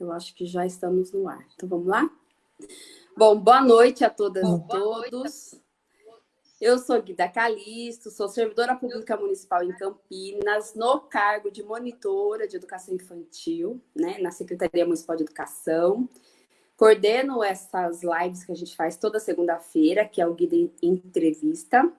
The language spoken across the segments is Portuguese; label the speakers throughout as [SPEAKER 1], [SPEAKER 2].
[SPEAKER 1] Eu acho que já estamos no ar. Então, vamos lá? Bom, boa noite a todas e todos. Eu sou Guida Calisto, sou servidora pública municipal em Campinas, no cargo de monitora de educação infantil, né, na Secretaria Municipal de Educação. Coordeno essas lives que a gente faz toda segunda-feira, que é o Guida Entrevista.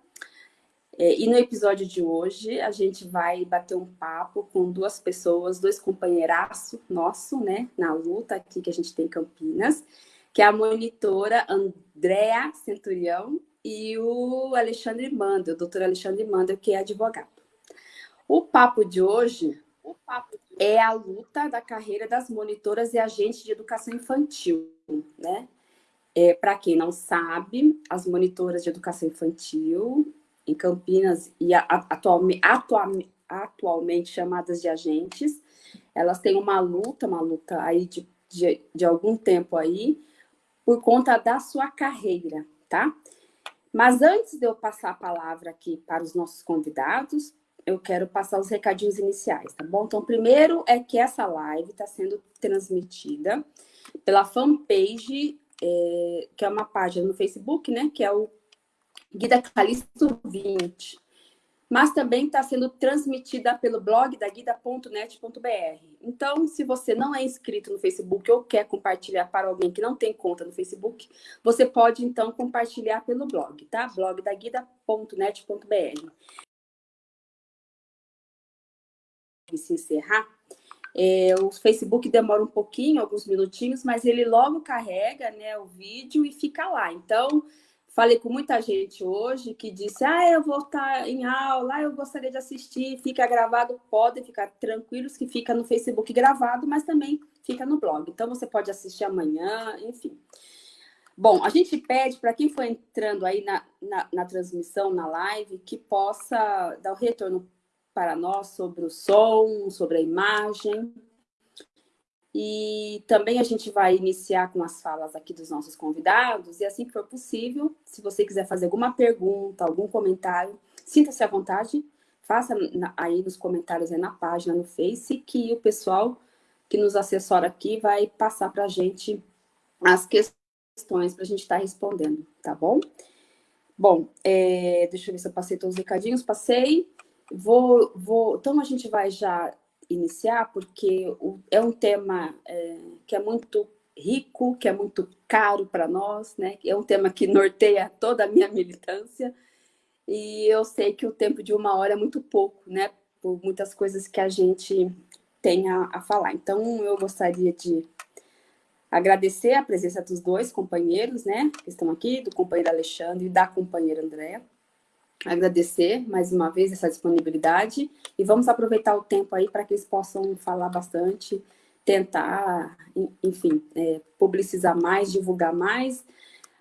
[SPEAKER 1] É, e no episódio de hoje, a gente vai bater um papo com duas pessoas, dois companheiraços nosso, né, na luta aqui que a gente tem em Campinas, que é a monitora Andréa Centurião e o Alexandre Mandel, o doutor Alexandre Mandel, que é advogado. O papo de hoje é a luta da carreira das monitoras e agentes de educação infantil, né? É, Para quem não sabe, as monitoras de educação infantil em Campinas e atualmente, atualmente chamadas de agentes, elas têm uma luta, uma luta aí de, de, de algum tempo aí, por conta da sua carreira, tá? Mas antes de eu passar a palavra aqui para os nossos convidados, eu quero passar os recadinhos iniciais, tá bom? Então, primeiro é que essa live está sendo transmitida pela fanpage, é, que é uma página no Facebook, né? Que é o Guida Calisto 20 mas também está sendo transmitida pelo blog da guida.net.br. Então, se você não é inscrito no Facebook ou quer compartilhar para alguém que não tem conta no Facebook, você pode, então, compartilhar pelo blog, tá? blog da guida.net.br. Se encerrar, é, o Facebook demora um pouquinho, alguns minutinhos, mas ele logo carrega né, o vídeo e fica lá. Então, Falei com muita gente hoje que disse, ah, eu vou estar em aula, eu gostaria de assistir, fica gravado, podem ficar tranquilos que fica no Facebook gravado, mas também fica no blog. Então, você pode assistir amanhã, enfim. Bom, a gente pede para quem for entrando aí na, na, na transmissão, na live, que possa dar o retorno para nós sobre o som, sobre a imagem, e também a gente vai iniciar com as falas aqui dos nossos convidados, e assim que for possível, se você quiser fazer alguma pergunta, algum comentário, sinta-se à vontade, faça aí nos comentários aí na página, no Face, que o pessoal que nos assessora aqui vai passar para a gente as questões para a gente estar tá respondendo, tá bom? Bom, é, deixa eu ver se eu passei todos os recadinhos, passei. Vou, vou, então a gente vai já iniciar, porque é um tema é, que é muito rico, que é muito caro para nós, né? É um tema que norteia toda a minha militância, e eu sei que o tempo de uma hora é muito pouco, né? Por muitas coisas que a gente tem a, a falar. Então, eu gostaria de agradecer a presença dos dois companheiros, né? Que estão aqui, do companheiro Alexandre e da companheira Andréa agradecer mais uma vez essa disponibilidade e vamos aproveitar o tempo aí para que eles possam falar bastante, tentar, enfim, é, publicizar mais, divulgar mais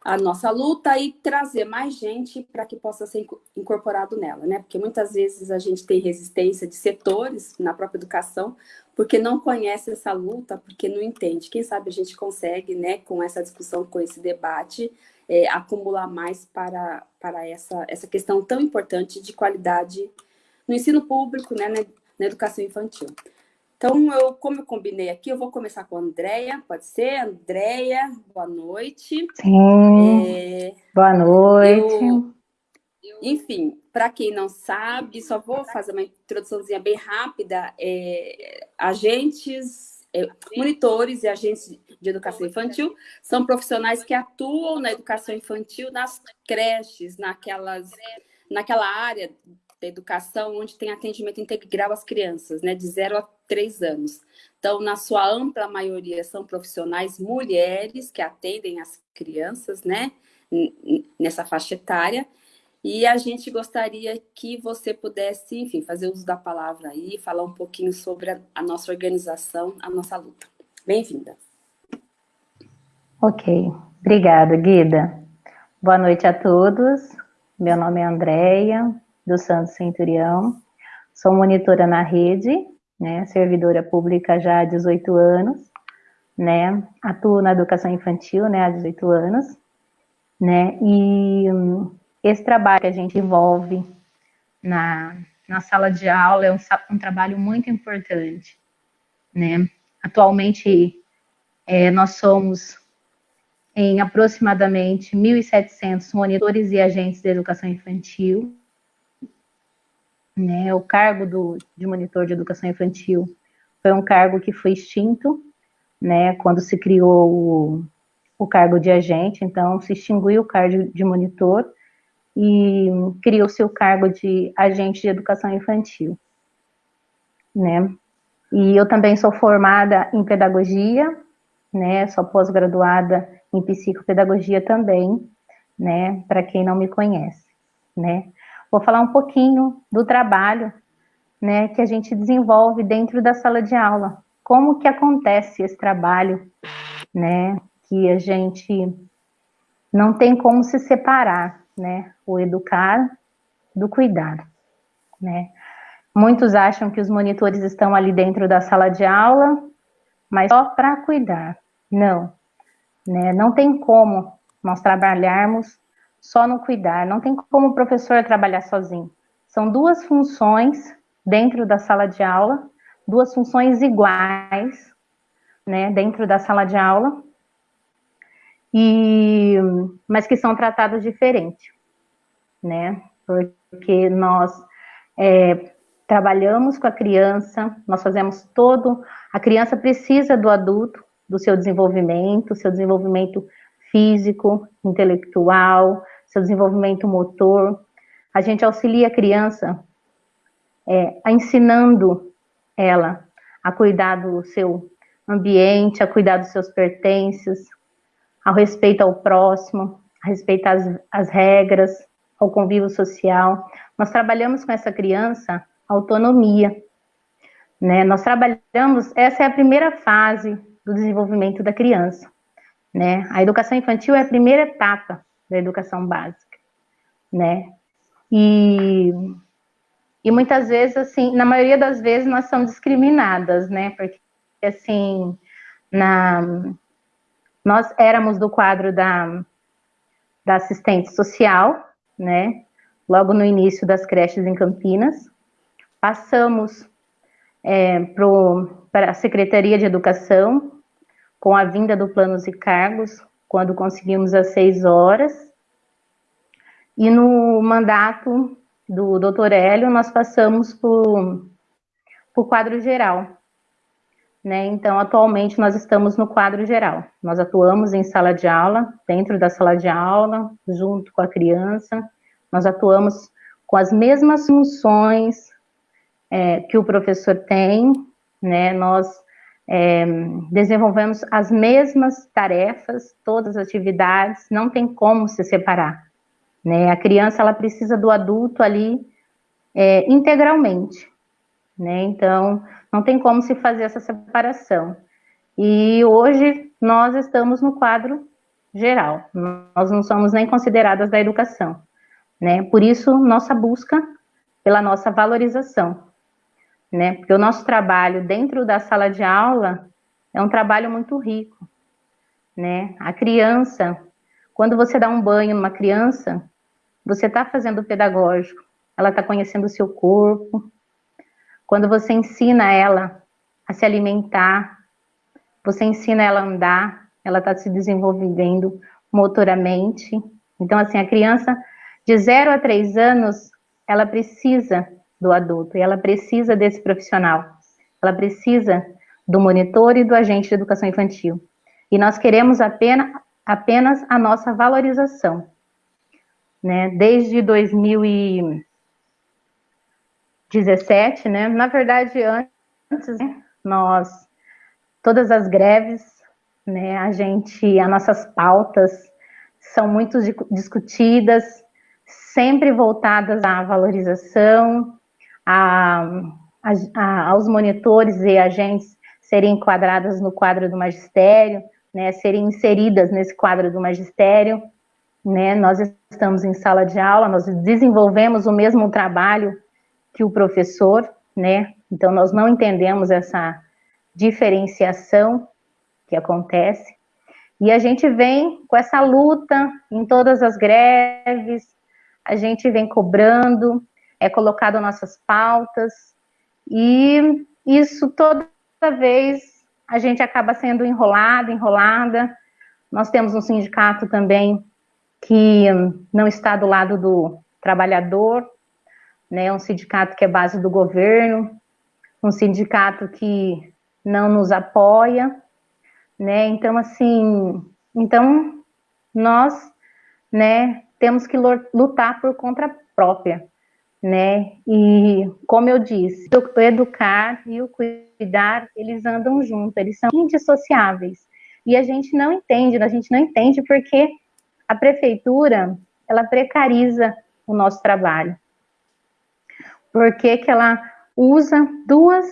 [SPEAKER 1] a nossa luta e trazer mais gente para que possa ser incorporado nela, né? Porque muitas vezes a gente tem resistência de setores na própria educação, porque não conhece essa luta, porque não entende. Quem sabe a gente consegue, né, com essa discussão, com esse debate, é, acumular mais para, para essa, essa questão tão importante de qualidade no ensino público, né, na, na educação infantil. Então, eu, como eu combinei aqui, eu vou começar com a Andréia, pode ser? Andréia, boa noite.
[SPEAKER 2] Sim, é, boa noite. Eu,
[SPEAKER 1] enfim, para quem não sabe, só vou fazer uma introduçãozinha bem rápida. É, agentes monitores e agentes de educação infantil são profissionais que atuam na educação infantil nas creches, naquelas, naquela área da educação onde tem atendimento integral às crianças, né, de 0 a 3 anos. Então, na sua ampla maioria, são profissionais mulheres que atendem as crianças, né, nessa faixa etária, e a gente gostaria que você pudesse, enfim, fazer uso da palavra aí, falar um pouquinho sobre a, a nossa organização, a nossa luta. Bem-vinda.
[SPEAKER 2] Ok, obrigada, Guida. Boa noite a todos. Meu nome é Andréia, do Santo Centurião. Sou monitora na rede, né, servidora pública já há 18 anos, né, atuo na educação infantil, né, há 18 anos, né, e esse trabalho que a gente envolve na, na sala de aula é um, um trabalho muito importante, né? Atualmente, É, nós somos em aproximadamente 1.700 monitores e agentes de educação infantil. Né, o cargo do, de monitor de educação infantil foi um cargo que foi extinto, né, quando se criou o, o cargo de agente, então se extinguiu o cargo de monitor e criou-se o cargo de agente de educação infantil, né. E eu também sou formada em pedagogia, né, sou pós-graduada em psicopedagogia também, né, para quem não me conhece, né. Vou falar um pouquinho do trabalho, né, que a gente desenvolve dentro da sala de aula. Como que acontece esse trabalho, né, que a gente não tem como se separar, né, o educar do cuidar, né. Muitos acham que os monitores estão ali dentro da sala de aula, mas só para cuidar. Não, né? Não tem como nós trabalharmos só no cuidar, não tem como o professor trabalhar sozinho. São duas funções dentro da sala de aula, duas funções iguais, né, dentro da sala de aula, e, mas que são tratadas diferente, né, porque nós é, trabalhamos com a criança, nós fazemos todo, a criança precisa do adulto, do seu desenvolvimento, seu desenvolvimento físico, intelectual, seu desenvolvimento motor. A gente auxilia a criança é, ensinando ela a cuidar do seu ambiente, a cuidar dos seus pertences, ao respeito ao próximo, a respeitar as, as regras, ao convívio social. Nós trabalhamos com essa criança autonomia, né? Nós trabalhamos, essa é a primeira fase do desenvolvimento da criança. Né? A educação infantil é a primeira etapa da educação básica, né? E, e muitas vezes, assim, na maioria das vezes nós somos discriminadas, né? Porque, assim, na, nós éramos do quadro da, da assistente social, né? Logo no início das creches em Campinas. Passamos é, para a Secretaria de Educação, com a vinda do Planos e Cargos, quando conseguimos as seis horas. E no mandato do doutor Hélio, nós passamos por, por quadro geral. Né? Então, atualmente, nós estamos no quadro geral. Nós atuamos em sala de aula, dentro da sala de aula, junto com a criança. Nós atuamos com as mesmas funções é, que o professor tem, né? Nós é, desenvolvemos as mesmas tarefas, todas as atividades, não tem como se separar, né? A criança, ela precisa do adulto ali é, integralmente, né? Então, não tem como se fazer essa separação. E hoje nós estamos no quadro geral, nós não somos nem consideradas da educação, né? Por isso, nossa busca pela nossa valorização, né? Porque o nosso trabalho dentro da sala de aula é um trabalho muito rico, né? A criança, quando você dá um banho numa criança, você está fazendo pedagógico, ela está conhecendo o seu corpo. Quando você ensina ela a se alimentar, você ensina ela a andar, ela está se desenvolvendo motoramente. Então, assim, a criança de 0 a 3 anos, ela precisa do adulto e ela precisa desse profissional. Ela precisa do monitor e do agente de educação infantil. E nós queremos apenas, apenas a nossa valorização. Né? Desde 2017, né? na verdade, antes, né? nós, todas as greves, né? a gente, as nossas pautas são muito discutidas, sempre voltadas à valorização, a, a, a, aos monitores e agentes serem enquadradas no quadro do magistério, né, serem inseridas nesse quadro do magistério, né, nós estamos em sala de aula, nós desenvolvemos o mesmo trabalho que o professor, né, então nós não entendemos essa diferenciação que acontece, e a gente vem com essa luta em todas as greves, a gente vem cobrando, é colocado nossas pautas, e isso toda vez a gente acaba sendo enrolado, enrolada. Nós temos um sindicato também que não está do lado do trabalhador, né? Um sindicato que é base do governo, um sindicato que não nos apoia, né? Então assim, então nós, né, temos que lutar por conta própria, né? E como eu disse, o educar e o cuidar, eles andam juntos, eles são indissociáveis. E a gente não entende, a gente não entende porque a prefeitura, ela precariza o nosso trabalho. Por que que ela usa duas,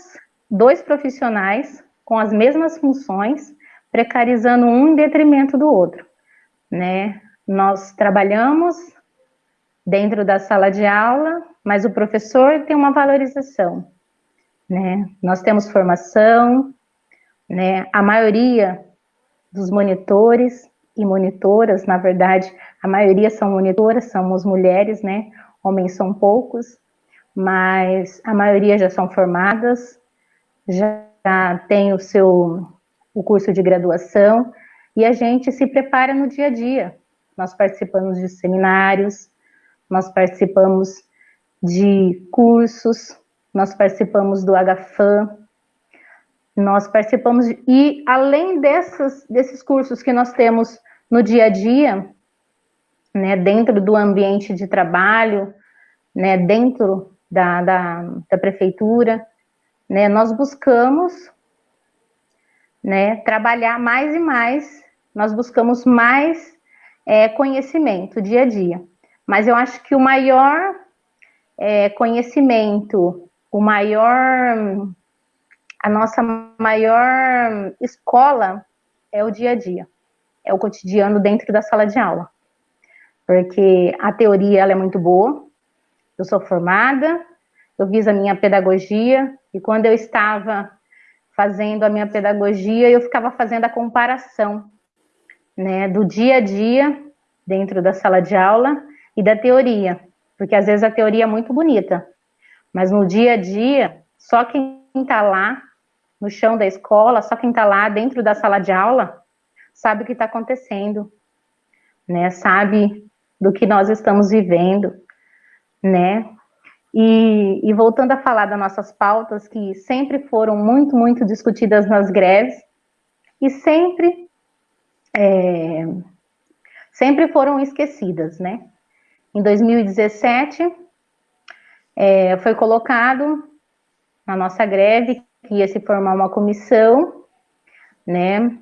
[SPEAKER 2] dois profissionais com as mesmas funções, precarizando um em detrimento do outro, né? Nós trabalhamos dentro da sala de aula, mas o professor tem uma valorização, né? Nós temos formação, né? A maioria dos monitores e monitoras, na verdade, a maioria são monitoras, somos mulheres, né? Homens são poucos, mas a maioria já são formadas, já tem o seu o curso de graduação e a gente se prepara no dia a dia. Nós participamos de seminários, nós participamos de cursos, nós participamos do HFAM, nós participamos, de, e além dessas, desses cursos que nós temos no dia a dia, né, dentro do ambiente de trabalho, né, dentro da, da, da prefeitura, né, nós buscamos né, trabalhar mais e mais, nós buscamos mais é, conhecimento dia a dia. Mas eu acho que o maior é, conhecimento, o maior, a nossa maior escola é o dia a dia, é o cotidiano dentro da sala de aula. Porque a teoria ela é muito boa, eu sou formada, eu fiz a minha pedagogia, e quando eu estava fazendo a minha pedagogia, eu ficava fazendo a comparação né, do dia a dia dentro da sala de aula e da teoria, porque às vezes a teoria é muito bonita, mas no dia a dia, só quem está lá no chão da escola, só quem está lá dentro da sala de aula, sabe o que está acontecendo, né? Sabe do que nós estamos vivendo, né? E, e, voltando a falar das nossas pautas, que sempre foram muito, muito discutidas nas greves, e sempre, é, sempre foram esquecidas, né? Em 2017, é, foi colocado na nossa greve que ia se formar uma comissão, né?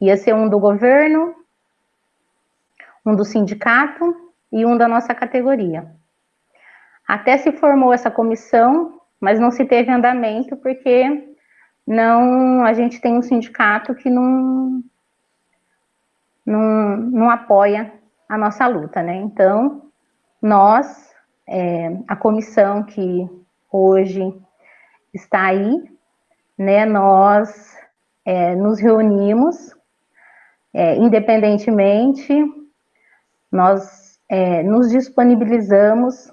[SPEAKER 2] Ia ser um do governo, um do sindicato e um da nossa categoria. Até se formou essa comissão, mas não se teve andamento porque não a gente tem um sindicato que não não, não apoia a nossa luta, né? Então, nós, é, a comissão que hoje está aí, né, nós é, nos reunimos, é, independentemente, nós é, nos disponibilizamos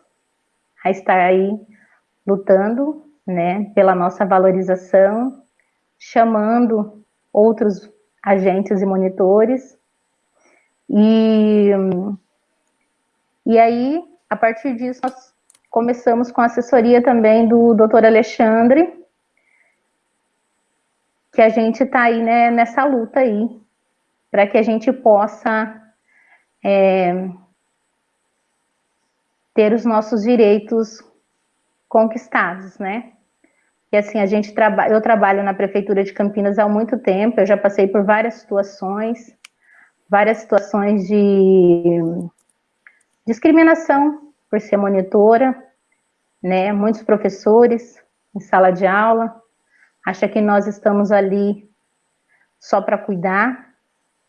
[SPEAKER 2] a estar aí lutando, né, pela nossa valorização, chamando outros agentes e monitores, e e aí, a partir disso, nós começamos com a assessoria também do doutor Alexandre, que a gente está aí né, nessa luta aí, para que a gente possa é, ter os nossos direitos conquistados, né? E assim, a gente trabalha, eu trabalho na prefeitura de Campinas há muito tempo, eu já passei por várias situações, várias situações de Discriminação por ser monitora, né? Muitos professores em sala de aula acham que nós estamos ali só para cuidar,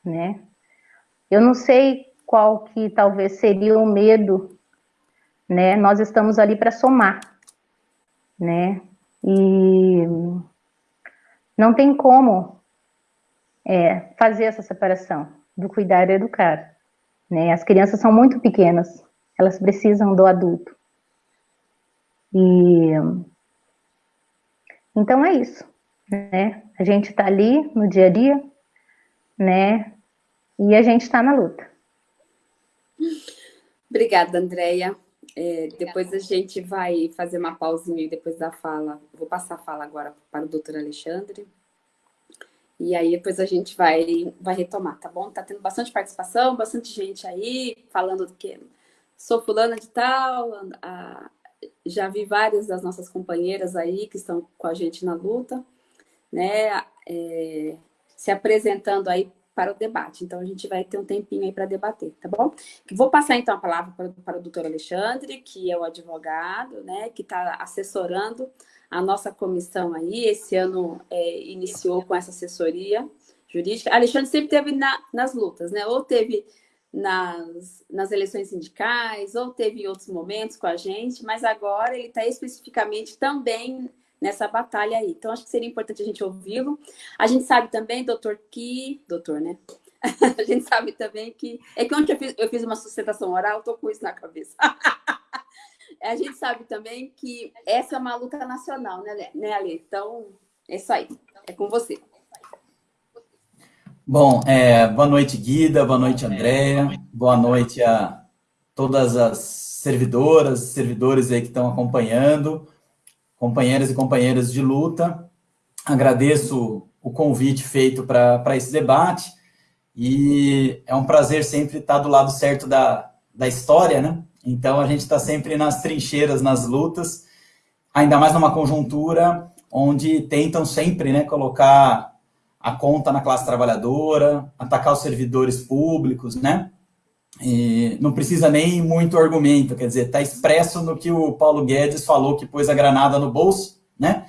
[SPEAKER 2] né? Eu não sei qual que talvez seria o medo, né? Nós estamos ali para somar, né? E não tem como é, fazer essa separação do cuidar e educar. Né? As crianças são muito pequenas, elas precisam do adulto. E então é isso. né? A gente está ali no dia a dia, né? E a gente está na luta.
[SPEAKER 1] Obrigada, Andréia. É, depois a gente vai fazer uma pausinha depois da fala. Vou passar a fala agora para o doutor Alexandre. E aí depois a gente vai, vai retomar, tá bom? Tá tendo bastante participação, bastante gente aí falando do que sou fulana de tal, a, já vi várias das nossas companheiras aí que estão com a gente na luta, né? É, se apresentando aí para o debate. Então, a gente vai ter um tempinho aí para debater, tá bom? Vou passar, então, a palavra para, para o doutor Alexandre, que é o advogado, né, que está assessorando a nossa comissão aí. Esse ano é, iniciou com essa assessoria jurídica. Alexandre sempre teve na, nas lutas, né? Ou teve nas, nas eleições sindicais, ou teve em outros momentos com a gente, mas agora ele está especificamente também nessa batalha aí. Então, acho que seria importante a gente ouvi-lo. A gente sabe também, doutor, que... Doutor, né? a gente sabe também que... É que ontem eu fiz, eu fiz uma sustentação oral, estou com isso na cabeça. a gente sabe também que essa é uma luta nacional, né, né Ale? Então, é isso aí. É com você.
[SPEAKER 3] Bom, é, boa noite, Guida, boa noite, Andréia, boa noite a todas as servidoras, servidores aí que estão acompanhando, companheiras e companheiras de luta. Agradeço o convite feito para esse debate e é um prazer sempre estar do lado certo da, da história, né? Então, a gente está sempre nas trincheiras, nas lutas, ainda mais numa conjuntura onde tentam sempre né, colocar a conta na classe trabalhadora, atacar os servidores públicos, né? E não precisa nem muito argumento, quer dizer, está expresso no que o Paulo Guedes falou que pôs a granada no bolso, né?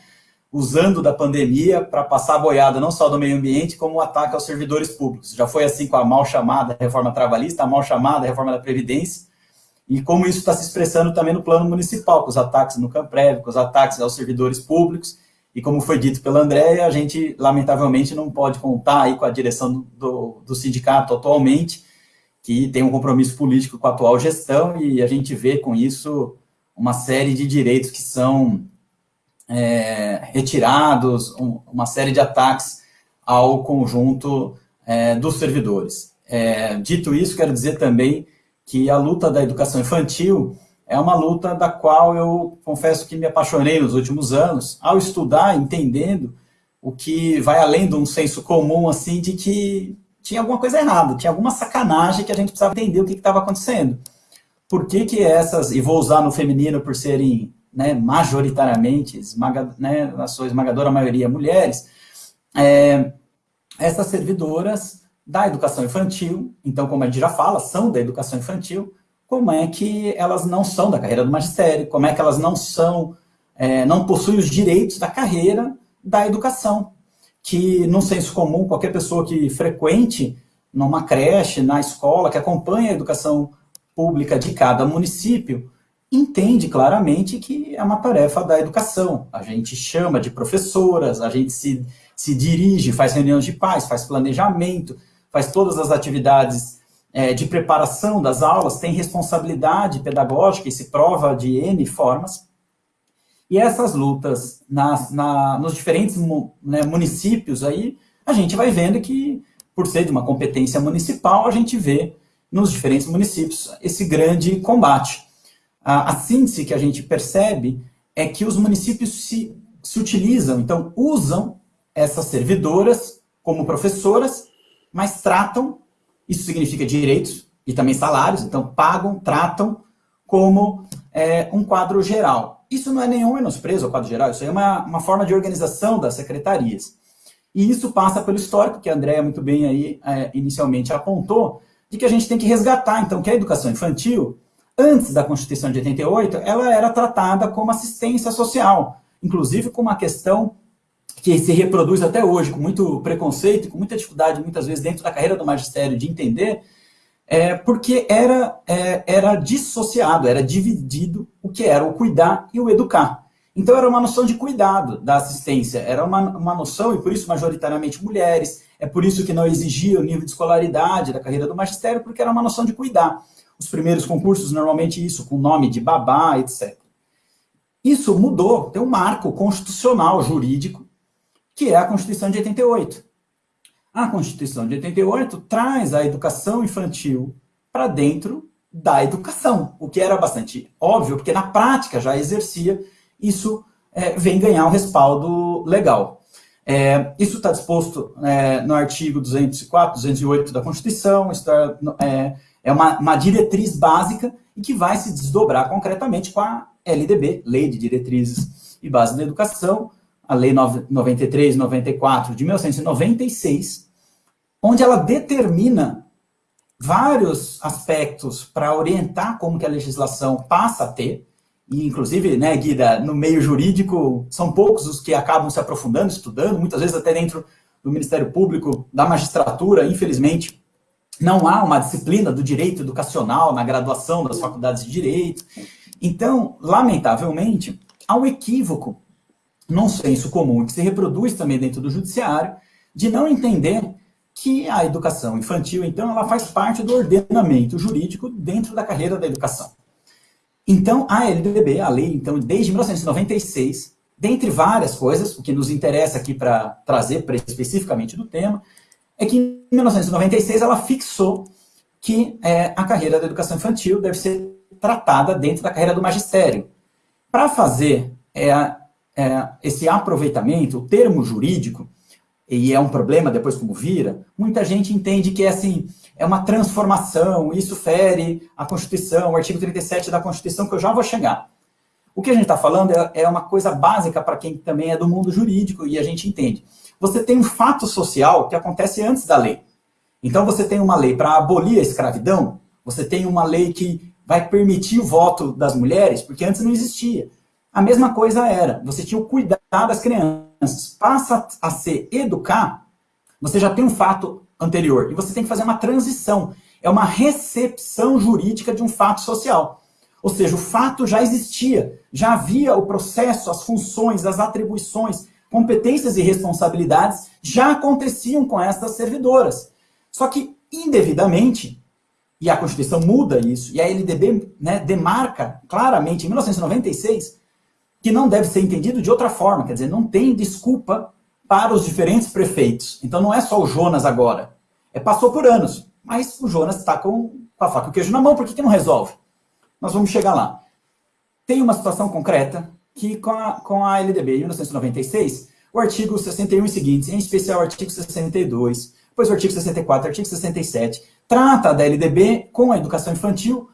[SPEAKER 3] Usando da pandemia para passar a boiada não só do meio ambiente, como o ataque aos servidores públicos. Já foi assim com a mal chamada reforma trabalhista, a mal chamada reforma da Previdência, e como isso está se expressando também no plano municipal, com os ataques no Camprev, com os ataques aos servidores públicos, e como foi dito pela Andréia, a gente, lamentavelmente, não pode contar aí com a direção do, do sindicato atualmente, que tem um compromisso político com a atual gestão, e a gente vê com isso uma série de direitos que são é, retirados, um, uma série de ataques ao conjunto é, dos servidores. É, dito isso, quero dizer também que a luta da educação infantil é uma luta da qual eu confesso que me apaixonei nos últimos anos, ao estudar, entendendo o que vai além de um senso comum, assim, de que tinha alguma coisa errada, tinha alguma sacanagem que a gente precisava entender o que estava acontecendo. Por que que essas, e vou usar no feminino por serem né, majoritariamente, esmaga, né, na sua esmagadora maioria, mulheres, é, essas servidoras da educação infantil, então, como a gente já fala, são da educação infantil, como é que elas não são da carreira do magistério, como é que elas não são, é, não possuem os direitos da carreira da educação, que no senso comum, qualquer pessoa que frequente numa creche, na escola, que acompanha a educação pública de cada município, entende claramente que é uma tarefa da educação. A gente chama de professoras, a gente se, se dirige, faz reuniões de pais, faz planejamento, faz todas as atividades é, de preparação das aulas, tem responsabilidade pedagógica e se prova de N formas. E essas lutas nas, na, nos diferentes né, municípios aí, a gente vai vendo que, por ser de uma competência municipal, a gente vê nos diferentes municípios esse grande combate. A, a síntese que a gente percebe é que os municípios se, se utilizam, então usam essas servidoras como professoras, mas tratam isso significa direitos e também salários, então pagam, tratam como é, um quadro geral. Isso não é nenhum menosprezo ao quadro geral, isso é uma, uma forma de organização das secretarias. E isso passa pelo histórico, que a Andréa muito bem aí é, inicialmente apontou, de que a gente tem que resgatar, então, que a educação infantil, antes da Constituição de 88, ela era tratada como assistência social, inclusive com uma questão que se reproduz até hoje com muito preconceito, com muita dificuldade, muitas vezes, dentro da carreira do magistério, de entender, é, porque era, é, era dissociado, era dividido o que era o cuidar e o educar. Então era uma noção de cuidado da assistência, era uma, uma noção, e por isso majoritariamente mulheres, é por isso que não exigia o nível de escolaridade da carreira do magistério, porque era uma noção de cuidar. Os primeiros concursos, normalmente isso, com nome de babá, etc. Isso mudou, tem um marco constitucional, jurídico, que é a Constituição de 88. A Constituição de 88 traz a educação infantil para dentro da educação, o que era bastante óbvio, porque na prática já exercia, isso é, vem ganhar um respaldo legal. É, isso está disposto é, no artigo 204, 208 da Constituição, está, é, é uma, uma, diretriz básica e que vai se desdobrar concretamente com a LDB, Lei de Diretrizes e Bases da Educação, a Lei 93, 94 de 1996, onde ela determina vários aspectos para orientar como que a legislação passa a ter, e inclusive, né, Guida, no meio jurídico, são poucos os que acabam se aprofundando, estudando, muitas vezes até dentro do Ministério Público, da magistratura, infelizmente, não há uma disciplina do direito educacional na graduação das faculdades de direito. Então, lamentavelmente, há um equívoco num senso comum que se reproduz também dentro do judiciário, de não entender que a educação infantil, então, ela faz parte do ordenamento jurídico dentro da carreira da educação. Então, a LDB, a lei, então, desde 1996, dentre várias coisas, o que nos interessa aqui para trazer para especificamente do tema, é que em 1996 ela fixou que é, a carreira da educação infantil deve ser tratada dentro da carreira do magistério. Para fazer é, é, esse aproveitamento, o termo jurídico, e é um problema depois como vira, muita gente entende que é assim, é uma transformação, isso fere a Constituição, o artigo 37 da Constituição, que eu já vou chegar. O que a gente está falando é, é, uma coisa básica para quem também é do mundo jurídico e a gente entende. Você tem um fato social que acontece antes da lei. Então você tem uma lei para abolir a escravidão, você tem uma lei que vai permitir o voto das mulheres, porque antes não existia. A mesma coisa era, você tinha o cuidado das crianças passa a ser educar, você já tem um fato anterior. E você tem que fazer uma transição. É uma recepção jurídica de um fato social. Ou seja, o fato já existia, já havia o processo, as funções, as atribuições, competências e responsabilidades já aconteciam com estas servidoras. Só que, indevidamente, e a Constituição muda isso, e a LDB né, demarca claramente, em 1996, que não deve ser entendido de outra forma, quer dizer, não tem desculpa para os diferentes prefeitos. Então não é só o Jonas agora, é passou por anos, mas o Jonas está com, com a faca e o queijo na mão, por que, que não resolve? Nós vamos chegar lá. Tem uma situação concreta que com a, com a LDB, em 1996, o artigo 61 e seguintes, em especial o artigo 62, depois o artigo 64, o artigo 67, trata da LDB com a educação infantil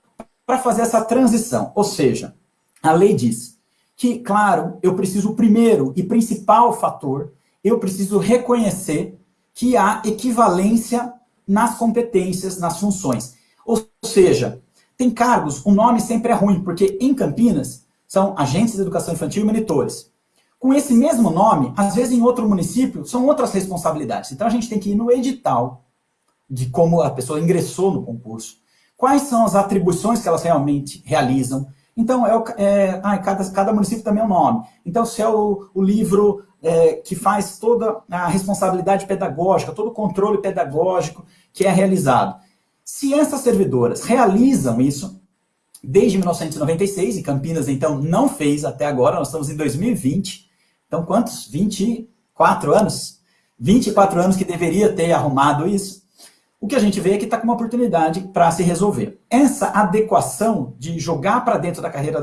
[SPEAKER 3] para fazer essa transição. Ou seja, a lei diz que, claro, eu preciso, primeiro e principal fator, eu preciso reconhecer que há equivalência nas competências, nas funções. Ou seja, tem cargos, o nome sempre é ruim, porque em Campinas são agentes de educação infantil e monitores. Com esse mesmo nome, às vezes em outro município, são outras responsabilidades. Então a gente tem que ir no edital de como a pessoa ingressou no concurso, quais são as atribuições que elas realmente realizam, então, é, é cada, cada município também é um nome. Então, se é o, o livro é, que faz toda a responsabilidade pedagógica, todo o controle pedagógico que é realizado. Se essas servidoras realizam isso, desde 1996, e Campinas, então, não fez até agora, nós estamos em 2020, então quantos? 24 anos? 24 anos que deveria ter arrumado isso o que a gente vê é que está com uma oportunidade para se resolver. Essa adequação de jogar para dentro da carreira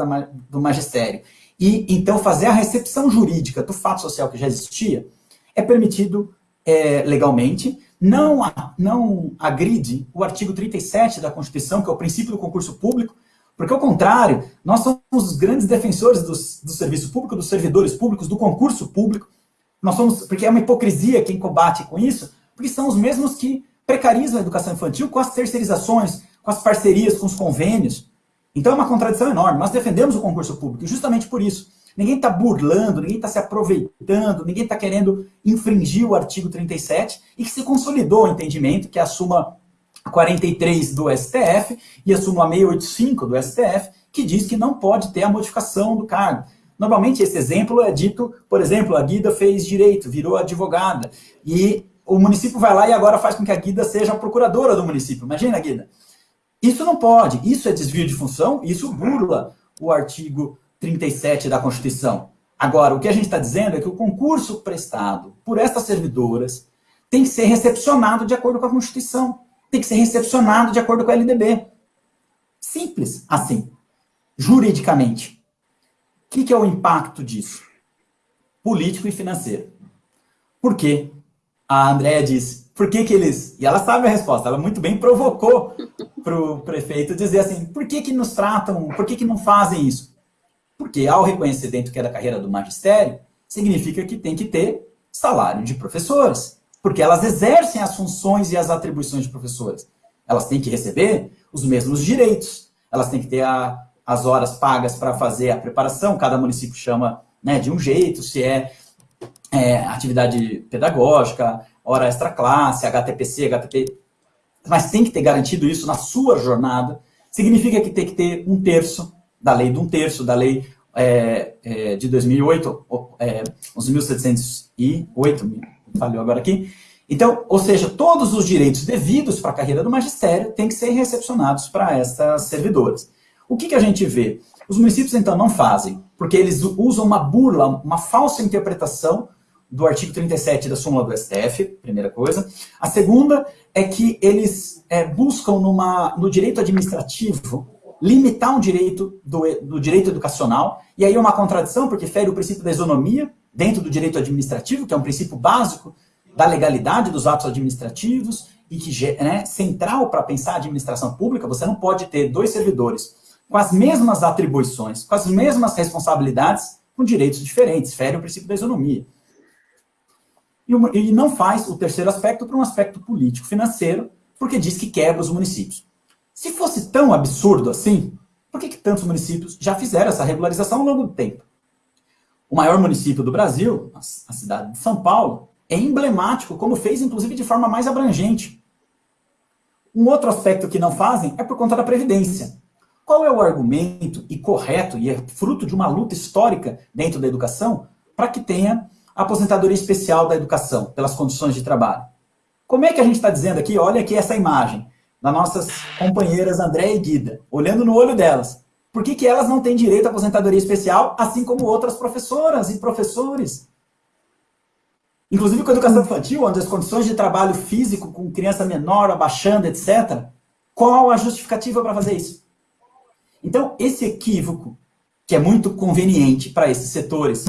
[SPEAKER 3] do magistério e então fazer a recepção jurídica do fato social que já existia é permitido é, legalmente, não, não agride o artigo 37 da Constituição, que é o princípio do concurso público, porque, ao contrário, nós somos os grandes defensores do, do serviço público, dos servidores públicos, do concurso público. Nós somos, porque é uma hipocrisia quem combate com isso, porque são os mesmos que precarizam a educação infantil com as terceirizações, com as parcerias, com os convênios. Então é uma contradição enorme. Nós defendemos o concurso público justamente por isso. Ninguém está burlando, ninguém está se aproveitando, ninguém está querendo infringir o artigo 37 e que se consolidou o entendimento que a súmula 43 do STF e a súmula 685 do STF, que diz que não pode ter a modificação do cargo. Normalmente esse exemplo é dito, por exemplo, a Guida fez direito, virou advogada, e o município vai lá e agora faz com que a Guida seja a procuradora do município. Imagina, Guida. Isso não pode, isso é desvio de função, isso burla o artigo 37 da Constituição. Agora, o que a gente está dizendo é que o concurso prestado por estas servidoras tem que ser recepcionado de acordo com a Constituição, tem que ser recepcionado de acordo com a LDB. Simples assim, juridicamente. O que, que é o impacto disso? Político e financeiro. Por quê? A Andrea disse, por que que eles... E ela sabe a resposta, ela muito bem provocou para o prefeito dizer assim, por que que nos tratam, por que que não fazem isso? Porque ao reconhecer dentro que é da carreira do magistério, significa que tem que ter salário de professores, porque elas exercem as funções e as atribuições de professores. Elas têm que receber os mesmos direitos, elas têm que ter a, as horas pagas para fazer a preparação, cada município chama né, de um jeito, se é, é atividade pedagógica, hora extra classe, HTPC, HTP, mas tem que ter garantido isso na sua jornada, significa que tem que ter um terço da lei de um terço, da lei é, é, de 2008, é, 11.708, falhou agora aqui. Então, ou seja, todos os direitos devidos para a carreira do magistério têm que ser recepcionados para essas servidoras. O que, que a gente vê? Os municípios, então, não fazem, porque eles usam uma burla, uma falsa interpretação do artigo 37 da súmula do STF, primeira coisa. A segunda é que eles é, buscam numa, no direito administrativo limitar um direito do, do direito educacional, e aí é uma contradição, porque fere o princípio da isonomia dentro do direito administrativo, que é um princípio básico da legalidade dos atos administrativos, e que é né, central para pensar a administração pública, você não pode ter dois servidores com as mesmas atribuições, com as mesmas responsabilidades, com direitos diferentes, fere o princípio da isonomia. E, não faz o terceiro aspecto para um aspecto político-financeiro, porque diz que quebra os municípios. Se fosse tão absurdo assim, por que, que tantos municípios já fizeram essa regularização ao longo do tempo? O maior município do Brasil, a cidade de São Paulo, é emblemático, como fez inclusive de forma mais abrangente. Um outro aspecto que não fazem é por conta da Previdência. Qual é o argumento, e correto, e é fruto de uma luta histórica dentro da educação, para que tenha aposentadoria especial da educação, pelas condições de trabalho? Como é que a gente está dizendo aqui, olha aqui essa imagem, das nossas companheiras André e Guida, olhando no olho delas. Por que, que elas não têm direito à aposentadoria especial, assim como outras professoras e professores? Inclusive com a educação infantil, onde as condições de trabalho físico com criança menor, abaixando, etc. Qual a justificativa para fazer isso? Então, esse equívoco, que é muito conveniente para esses setores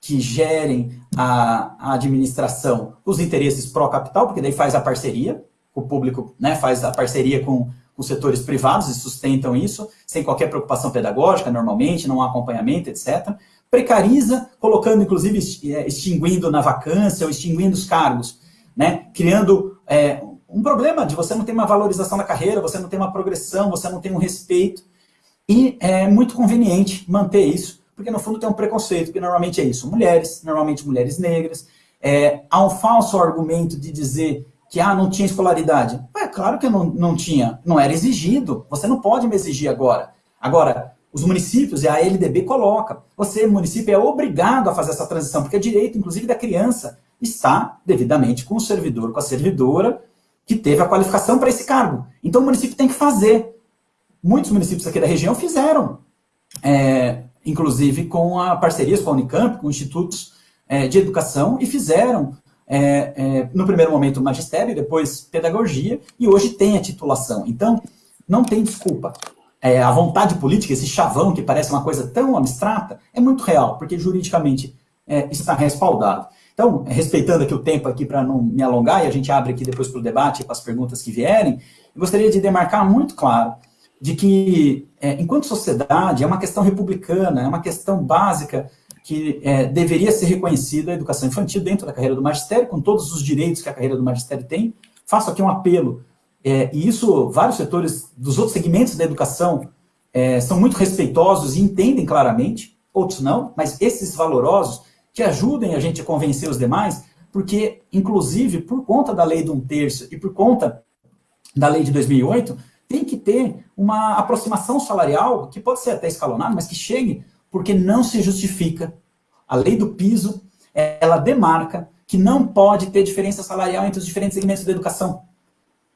[SPEAKER 3] que gerem a, a administração, os interesses pró-capital, porque daí faz a parceria, o público né, faz a parceria com os setores privados e sustentam isso, sem qualquer preocupação pedagógica, normalmente, não há acompanhamento, etc. Precariza, colocando, inclusive, é, extinguindo na vacância ou extinguindo os cargos, né, criando é, um problema de você não ter uma valorização da carreira, você não ter uma progressão, você não tem um respeito. E é muito conveniente manter isso, porque no fundo tem um preconceito, que normalmente é isso, mulheres, normalmente mulheres negras. É, há um falso argumento de dizer que ah, não tinha escolaridade. É claro que não, não tinha, não era exigido. Você não pode me exigir agora. Agora, os municípios e a LDB coloca. Você, município, é obrigado a fazer essa transição, porque é direito, inclusive, da criança está devidamente com o servidor, com a servidora, que teve a qualificação para esse cargo. Então o município tem que fazer. Muitos municípios aqui da região fizeram, é, inclusive com a parcerias com a Unicamp, com institutos é, de educação, e fizeram é, é, no primeiro momento magistério, depois pedagogia, e hoje tem a titulação. Então, não tem desculpa. É, a vontade política, esse chavão que parece uma coisa tão abstrata, é muito real, porque juridicamente é, está respaldado. Então, respeitando aqui o tempo aqui para não me alongar, e a gente abre aqui depois para o debate, para as perguntas que vierem, eu gostaria de demarcar muito claro de que, é, enquanto sociedade, é uma questão republicana, é uma questão básica que é, deveria ser reconhecida a educação infantil dentro da carreira do magistério, com todos os direitos que a carreira do magistério tem. Faço aqui um apelo, é, e isso vários setores dos outros segmentos da educação é, são muito respeitosos e entendem claramente, outros não, mas esses valorosos que ajudem a gente a convencer os demais, porque, inclusive, por conta da lei de um terço e por conta da lei de 2008, tem que ter uma aproximação salarial, que pode ser até escalonada, mas que chegue porque não se justifica. A lei do piso, ela demarca que não pode ter diferença salarial entre os diferentes segmentos da educação.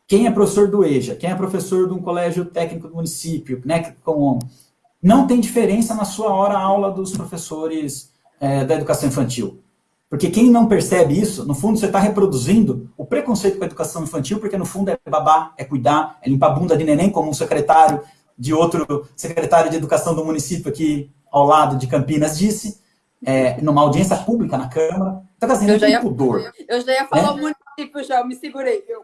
[SPEAKER 3] Quem é professor do EJA, quem é professor de um colégio técnico do município, né, com, não tem diferença na sua hora aula dos professores é, da educação infantil. Porque quem não percebe isso, no fundo você está reproduzindo o preconceito com a educação infantil, porque no fundo é babá, é cuidar, é limpar a bunda de neném, como um secretário de outro secretário de educação do município aqui ao lado de Campinas disse, é, numa audiência pública na Câmara. Está fazendo eu já ia, pudor.
[SPEAKER 1] Eu já ia falar né? o município já, eu me segurei. Eu...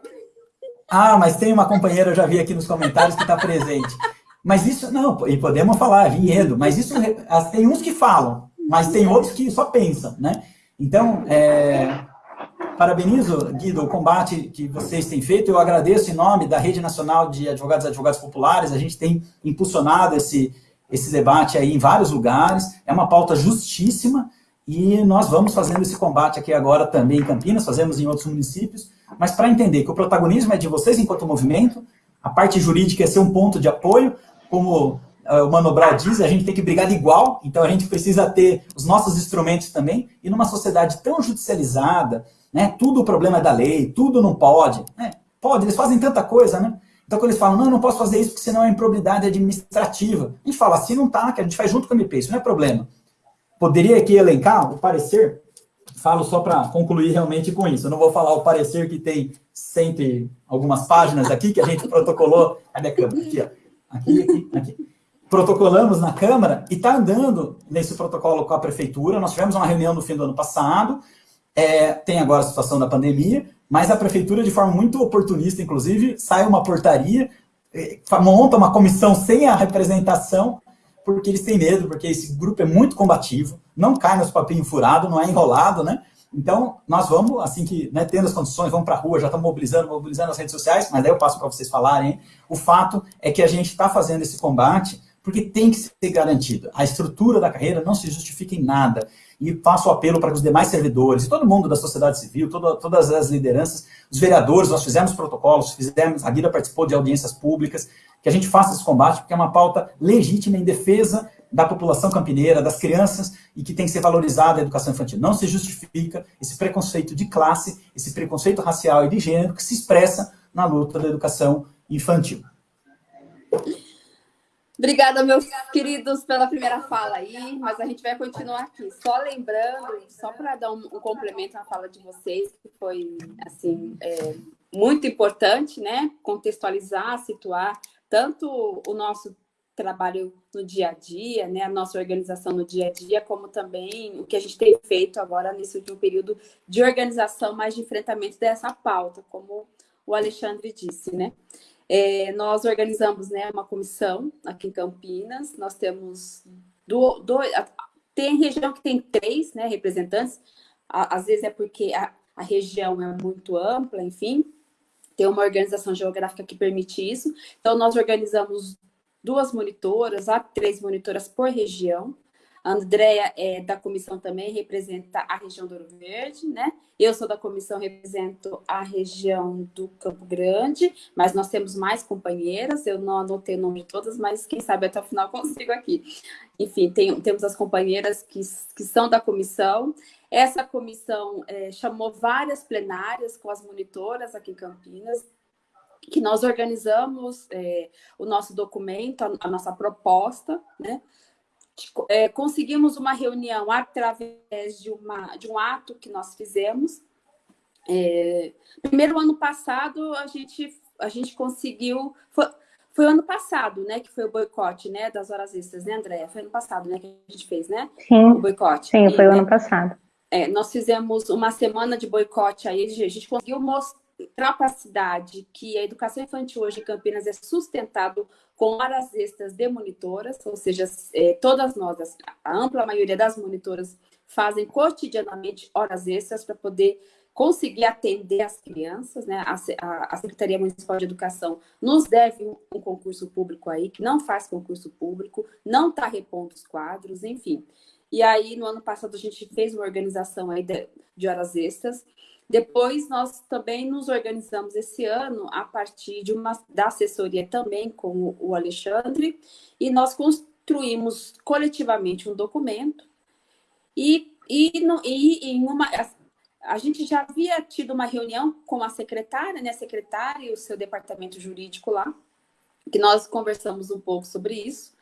[SPEAKER 3] Ah, mas tem uma companheira, eu já vi aqui nos comentários, que está presente. Mas isso, não, e podemos falar, Vinhedo, mas isso, tem uns que falam, mas tem outros que só pensam, né? Então, é, parabenizo, Guido, o combate que vocês têm feito, eu agradeço em nome da Rede Nacional de Advogados e Advogados Populares, a gente tem impulsionado esse, esse debate aí em vários lugares, é uma pauta justíssima, e nós vamos fazendo esse combate aqui agora também em Campinas, fazemos em outros municípios, mas para entender que o protagonismo é de vocês enquanto movimento, a parte jurídica é ser um ponto de apoio, como o Mano Brown diz, a gente tem que brigar de igual, então a gente precisa ter os nossos instrumentos também, e numa sociedade tão judicializada, né, tudo o problema é da lei, tudo não pode, né, pode, eles fazem tanta coisa, né, então quando eles falam, não, não posso fazer isso porque senão é improbidade administrativa, a gente fala, assim não tá, que a gente faz junto com o MP, isso não é problema. Poderia aqui elencar o parecer, falo só para concluir realmente com isso, eu não vou falar o parecer que tem sempre algumas páginas aqui, que a gente protocolou, cadê a câmera? Aqui, ó aqui, aqui, aqui. Protocolamos na Câmara e está andando nesse protocolo com a Prefeitura. Nós tivemos uma reunião no fim do ano passado, é, tem agora a situação da pandemia, mas a Prefeitura, de forma muito oportunista, inclusive, sai uma portaria, é, monta uma comissão sem a representação, porque eles têm medo, porque esse grupo é muito combativo, não cai nos papinhos furados, não é enrolado, né? Então, nós vamos, assim que, né, tendo as condições, vamos para a rua, já estamos mobilizando, mobilizando as redes sociais, mas daí eu passo para vocês falarem. O fato é que a gente está fazendo esse combate porque tem que ser garantido. A estrutura da carreira não se justifica em nada. E faço apelo para os demais servidores, todo mundo da sociedade civil, todas as lideranças, os vereadores, nós fizemos protocolos, fizemos, a Guida participou de audiências públicas, que a gente faça esse combate, porque é uma pauta legítima em defesa da população campineira, das crianças, e que tem que ser valorizada a educação infantil. Não se justifica esse preconceito de classe, esse preconceito racial e de gênero que se expressa na luta da educação infantil.
[SPEAKER 1] Obrigada, meus queridos, pela primeira fala aí, mas a gente vai continuar aqui. Só lembrando, só para dar um, um, complemento à fala de vocês, que foi, assim, é, muito importante, né? Contextualizar, situar tanto o nosso trabalho no dia a dia, né, a nossa organização no dia a dia, como também o que a gente tem feito agora nesse último período de organização, mais de enfrentamento dessa pauta, como o Alexandre disse, né. É, nós organizamos né, uma comissão aqui em Campinas, nós temos dois, do, tem região que tem três né, representantes, às vezes é porque a, a região é muito ampla, enfim, tem uma organização geográfica que permite isso. Então, nós organizamos duas monitoras, há três monitoras por região. A Andrea é da comissão também, representa a região do Ouro Verde, né? Eu sou da comissão, represento a região do Campo Grande, mas nós temos mais companheiras, eu não anotei o nome de todas, mas quem sabe até o final consigo aqui. Enfim, tem, temos as companheiras que, que são da comissão. Essa comissão é, chamou várias plenárias com as monitoras aqui em Campinas, que nós organizamos é, o nosso documento, a, a nossa proposta, né? É, conseguimos uma reunião através de, uma, de um ato que nós fizemos. É, primeiro ano passado, a gente, a gente conseguiu... Foi, foi ano passado, né, que foi o boicote, né, das horas extras, né, Andréia? Foi ano passado, né, que a gente fez, né?
[SPEAKER 2] Sim, o boicote. Sim, foi o né, ano passado.
[SPEAKER 1] É, nós fizemos uma semana de boicote aí, a gente conseguiu mostrar capacidade que a educação infantil hoje em Campinas é sustentado com horas extras de monitoras, ou seja, é, todas nós, a ampla maioria das monitoras, fazem cotidianamente horas extras para poder conseguir atender as crianças, né? A, a, a, Secretaria Municipal de Educação nos deve um, um, concurso público aí, que não faz concurso público, não está repondo os quadros, enfim. E aí, no ano passado, a gente fez uma organização aí de, de horas extras, depois, nós também nos organizamos esse ano a partir de uma da assessoria também com o Alexandre, e nós construímos coletivamente um documento, e, e, no, e em uma... A gente já havia tido uma reunião com a secretária, né, a secretária e o seu departamento jurídico lá, que nós conversamos um pouco sobre isso,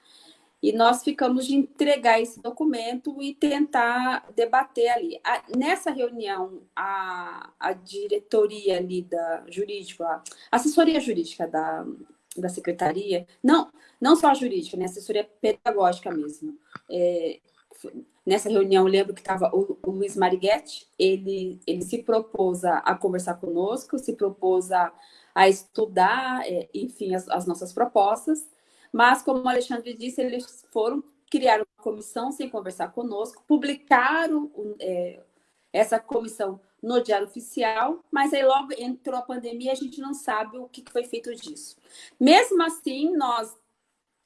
[SPEAKER 1] e nós ficamos de entregar esse documento e tentar debater ali. A, nessa reunião, a, a diretoria ali da jurídica, a assessoria jurídica da, da secretaria, não, não só a jurídica, né, a assessoria pedagógica mesmo. É, nessa reunião, lembro que estava o, o, Luiz Mariguete, ele, ele se propôs a, a conversar conosco, se propôs a, a estudar, é, enfim, as, as nossas propostas, mas, como o Alexandre disse, eles foram criar uma comissão sem conversar conosco, publicaram é, essa comissão no Diário Oficial, mas aí logo entrou a pandemia e a gente não sabe o que foi feito disso. Mesmo assim, nós,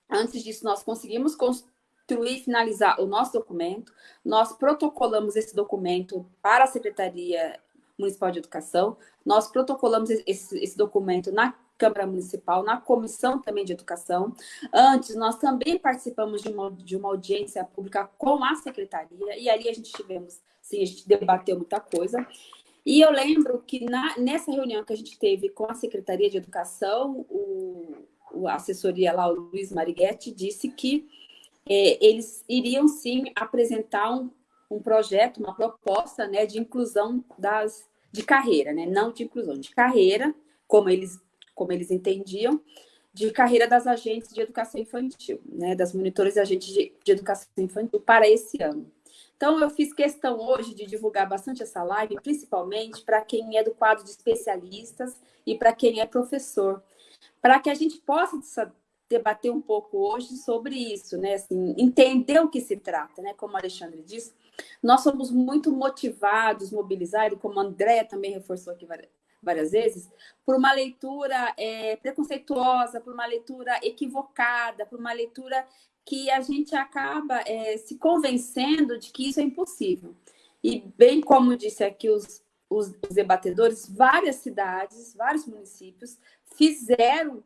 [SPEAKER 1] antes disso, nós conseguimos construir e finalizar o nosso documento, nós protocolamos esse documento para a Secretaria Municipal de Educação, nós protocolamos esse, esse documento na Câmara Municipal, na Comissão também de Educação. Antes, nós também participamos de uma, de uma audiência pública com a Secretaria, e ali a gente tivemos, sim, a gente debateu muita coisa. E eu lembro que na, nessa reunião que a gente teve com a Secretaria de Educação, o, o assessoria lá, o Luiz Mariguete, disse que é, eles iriam sim apresentar um, um projeto, uma proposta né, de inclusão das, de carreira, né? não de inclusão, de carreira, como eles como eles entendiam, de carreira das agentes de educação infantil, né, das monitoras e agentes de, de educação infantil para esse ano. Então, eu fiz questão hoje de divulgar bastante essa live, principalmente para quem é do quadro de especialistas e para quem é professor, para que a gente possa debater um pouco hoje sobre isso, né? Assim, entender o que se trata, né? Como o Alexandre disse, nós somos muito motivados, mobilizados, como a Andréa também reforçou aqui várias vezes, por uma leitura é, preconceituosa, por uma leitura equivocada, por uma leitura que a gente acaba é, se convencendo de que isso é impossível. E bem como disse aqui os, os, os debatedores, várias cidades, vários municípios fizeram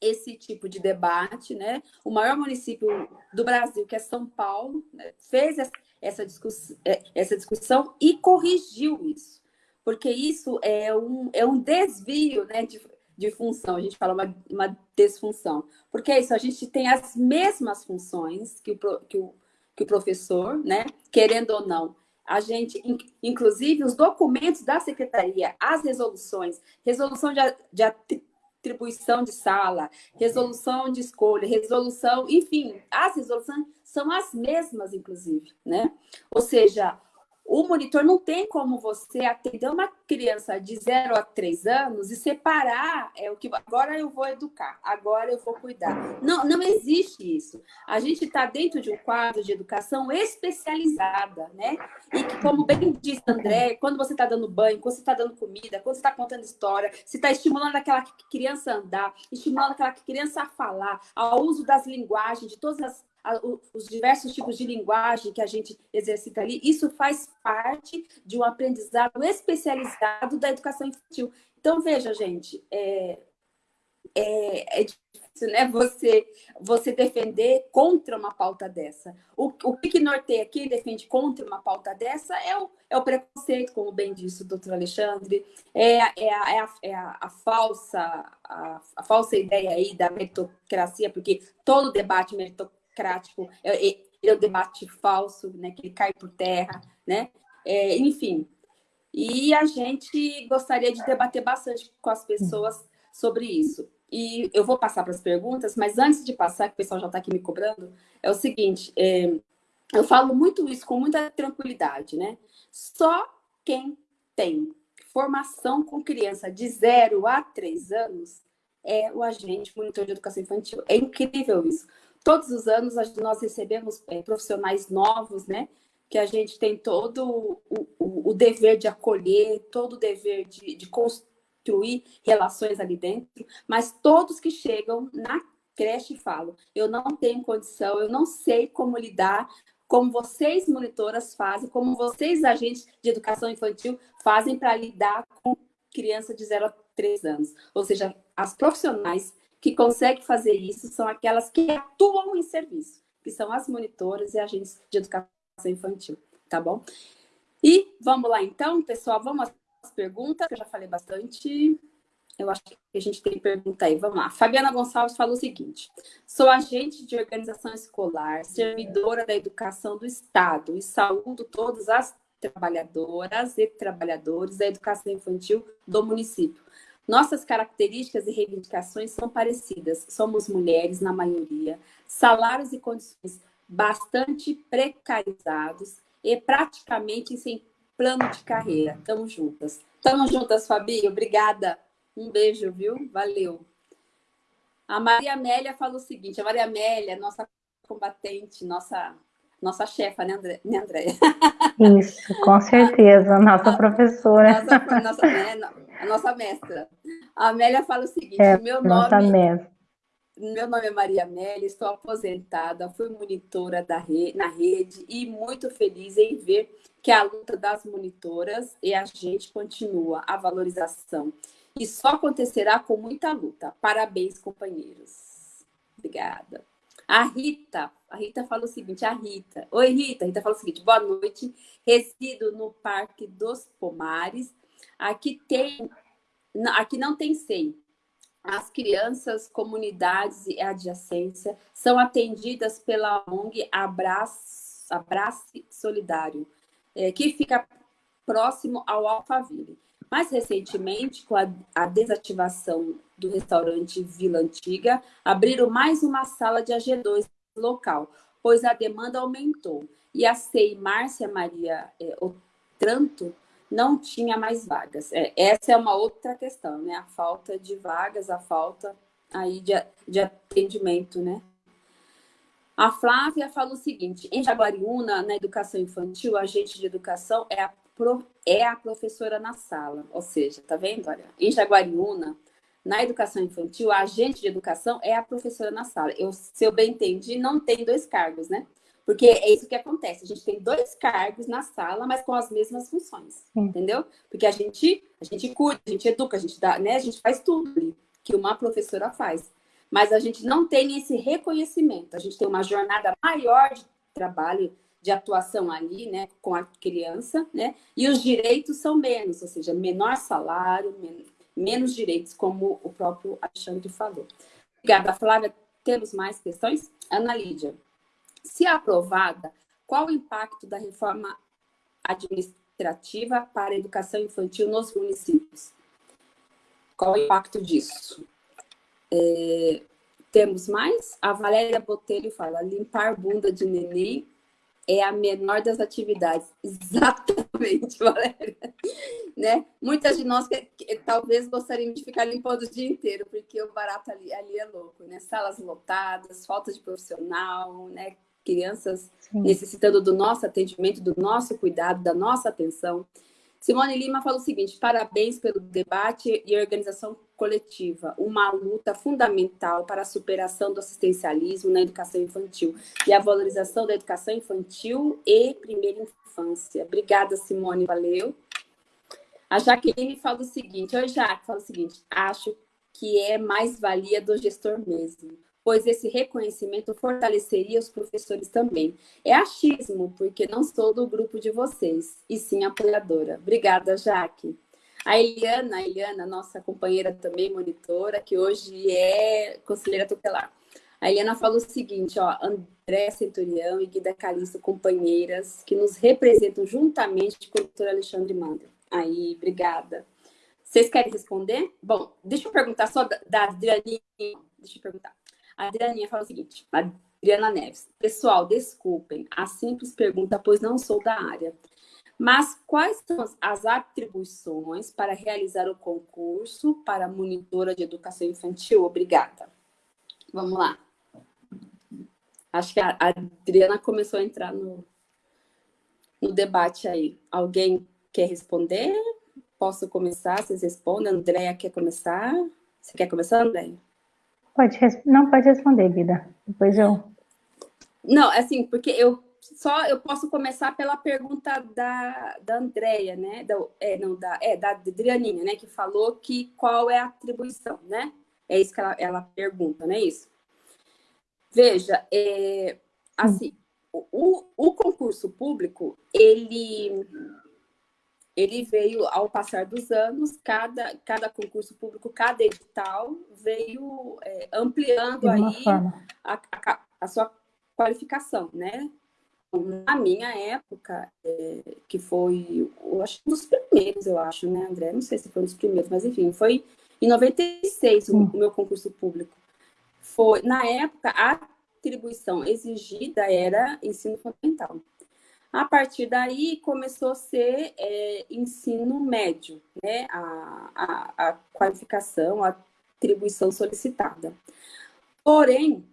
[SPEAKER 1] esse tipo de debate, né? O maior município do Brasil, que é São Paulo, né? fez essa discussão, é, essa discussão e corrigiu isso porque isso é um, é um desvio né, de, de função, a gente fala uma, uma desfunção. Porque é isso, a gente tem as mesmas funções que o, que o, que o professor, né, querendo ou não, a gente, inclusive, os documentos da secretaria, as resoluções, resolução de, de atribuição de sala, resolução de escolha, resolução, enfim, as resoluções são as mesmas, inclusive, né? Ou seja, o monitor não tem como você atender uma criança de 0 a 3 anos e separar é o que agora eu vou educar, agora eu vou cuidar. Não, não existe isso. A gente está dentro de um quadro de educação especializada, né? E que, como bem disse André, quando você está dando banho, quando você está dando comida, quando você está contando história, você está estimulando aquela criança a andar, estimulando aquela criança a falar, ao uso das linguagens, de todas as os diversos tipos de linguagem que a gente exercita ali, isso faz parte de um aprendizado especializado da educação infantil. Então, veja, gente, é, é, é difícil né, você, você defender contra uma pauta dessa. O, o que norteia quem defende contra uma pauta dessa é o, é o preconceito, como bem disse o doutor Alexandre, é, é, a, é, a, é a, a, falsa, a, a falsa ideia aí da meritocracia, porque todo debate meritocrático democrático, é, é, é o debate falso, né, que ele cai por terra, né? É, enfim. E a gente gostaria de debater bastante com as pessoas sobre isso. E eu vou passar para as perguntas, mas antes de passar, que o pessoal já está aqui me cobrando, é o seguinte, é, eu falo muito isso com muita tranquilidade, né? Só quem tem formação com criança de 0 a 3 anos é o agente monitor de educação infantil. É incrível isso. Todos os anos nós recebemos é, profissionais novos, né? Que a gente tem todo o, o, o dever de acolher, todo o dever de, de construir relações ali dentro, mas todos que chegam na creche falam, eu não tenho condição, eu não sei como lidar, como vocês monitoras fazem, como vocês agentes de educação infantil fazem para lidar com criança de 0 a 3 anos. Ou seja, as profissionais que conseguem fazer isso são aquelas que atuam em serviço, que são as monitoras e agentes de educação infantil, tá bom? E vamos lá então, pessoal, vamos às perguntas, que eu já falei bastante. Eu acho que a gente tem pergunta aí. Vamos lá. Fabiana Gonçalves falou o seguinte: sou agente de organização escolar, servidora da educação do Estado e saúdo todas as trabalhadoras e trabalhadores da educação infantil do município. Nossas características e reivindicações são parecidas. Somos mulheres, na maioria, salários e condições bastante precarizados e praticamente sem plano de carreira. Tamo juntas. Tamo juntas, Fabi. Obrigada. Um beijo, viu? Valeu. A Maria Amélia falou o seguinte: a Maria Amélia, nossa combatente, nossa nossa chefa, né, André? Né, Andréia?
[SPEAKER 2] Isso, com certeza, nossa professora.
[SPEAKER 1] Nossa, nossa, né, a nossa mestra. A Amélia fala o seguinte: é, meu nome. Mestra. Meu nome é Maria Amélia, estou aposentada, fui monitora da rede, na rede e muito feliz em ver que a luta das monitoras e a gente continua, a valorização. E só acontecerá com muita luta. Parabéns, companheiros. Obrigada. A Rita, a Rita fala o seguinte, a Rita. Oi, Rita. A Rita fala o seguinte, boa noite. Resido no Parque dos Pomares. Aqui tem, aqui não tem SEI. As crianças, comunidades e adjacência são atendidas pela ONG Abraço, Abrace Solidário, é, que fica próximo ao Alphaville. Mais recentemente, com a, a desativação do restaurante Vila Antiga, abriram mais uma sala de AG2 local, pois a demanda aumentou. E a CEI Márcia Maria é, Otranto não tinha mais vagas. É, essa é uma outra questão, né? A falta de vagas, a falta aí de, de atendimento, né? A Flávia fala o seguinte: em Jaguariúna, na educação infantil, a agente de educação é a, pro, é a professora na sala. Ou seja, tá vendo? Olha, em Jaguariúna, na educação infantil, a agente de educação é a professora na sala. Eu, se eu bem entendi, não tem dois cargos, né? Porque é isso que acontece. A gente tem dois cargos na sala, mas com as mesmas funções, Sim. entendeu? Porque a gente, a gente cuida, a gente educa, a gente dá, né? A gente faz tudo que uma professora faz. Mas a gente não tem esse reconhecimento. A gente tem uma jornada maior de trabalho, de atuação ali, né, com a criança, né? E os direitos são menos, ou seja, menor salário, menos direitos, como o próprio Alexandre falou. Obrigada, Flávia. Temos mais questões? Ana Lídia. Se aprovada, qual o impacto da reforma administrativa para a educação infantil nos municípios? Qual o impacto disso? É, temos mais? A Valéria Botelho fala, limpar bunda de neném é a menor das atividades. Exatamente, Valéria. Né? Muitas de nós que, que, talvez gostariam de ficar limpando o dia inteiro, porque o barato ali, ali é louco, né? Salas lotadas, falta de profissional, né? Crianças Sim. necessitando do nosso atendimento, do nosso cuidado, da nossa atenção. Simone Lima fala o seguinte: parabéns pelo debate e organização coletiva, uma luta fundamental para a superação do assistencialismo na educação infantil e a valorização da educação infantil e primeira infância. Obrigada, Simone, valeu. A Jaqueline fala o seguinte: Oi, Jaque, fala o seguinte: acho que é mais-valia do gestor mesmo pois esse reconhecimento fortaleceria os professores também. É achismo, porque não sou do grupo de vocês, e sim apoiadora. Obrigada, Jaque. A Eliana, a Eliana, nossa companheira também, monitora, que hoje é conselheira tutelar. A Eliana falou o seguinte, ó, André Centurião e Guida Calixto, companheiras, que nos representam juntamente com o doutor Alexandre Mandel. Aí, obrigada. Vocês querem responder? Bom, deixa eu perguntar só da, da. Deixa eu perguntar. A Adrianinha fala o seguinte, Adriana Neves. Pessoal, desculpem a simples pergunta, pois não sou da área. Mas quais são as atribuições para realizar o concurso para monitora de educação infantil? Obrigada. Vamos lá. Acho que a Adriana começou a entrar no, no debate aí. Alguém quer responder? Posso começar? Vocês respondem? Andréia quer começar? Você quer começar, Andréia?
[SPEAKER 2] Pode, não pode responder, Guida. Depois eu.
[SPEAKER 1] Não, assim, porque eu só eu posso começar pela pergunta da, da Andrea, né? Da, é, não, da, é, da Adrianinha, né? Que falou que qual é a atribuição, né? É isso que ela, ela pergunta, não é isso? Veja, é, assim, o, o concurso público, ele, ele veio, ao passar dos anos, cada, cada concurso público, cada edital veio é, ampliando aí a, a, a, sua qualificação, né? Na minha época, é, que foi, eu acho, um dos primeiros, eu acho, né, André? Não sei se foi um dos primeiros, mas enfim, foi em 96 o, o meu concurso público. Foi, na época, a atribuição exigida era ensino fundamental. A partir daí, começou a ser é, ensino médio, né? A, a, a, qualificação, a atribuição solicitada. Porém,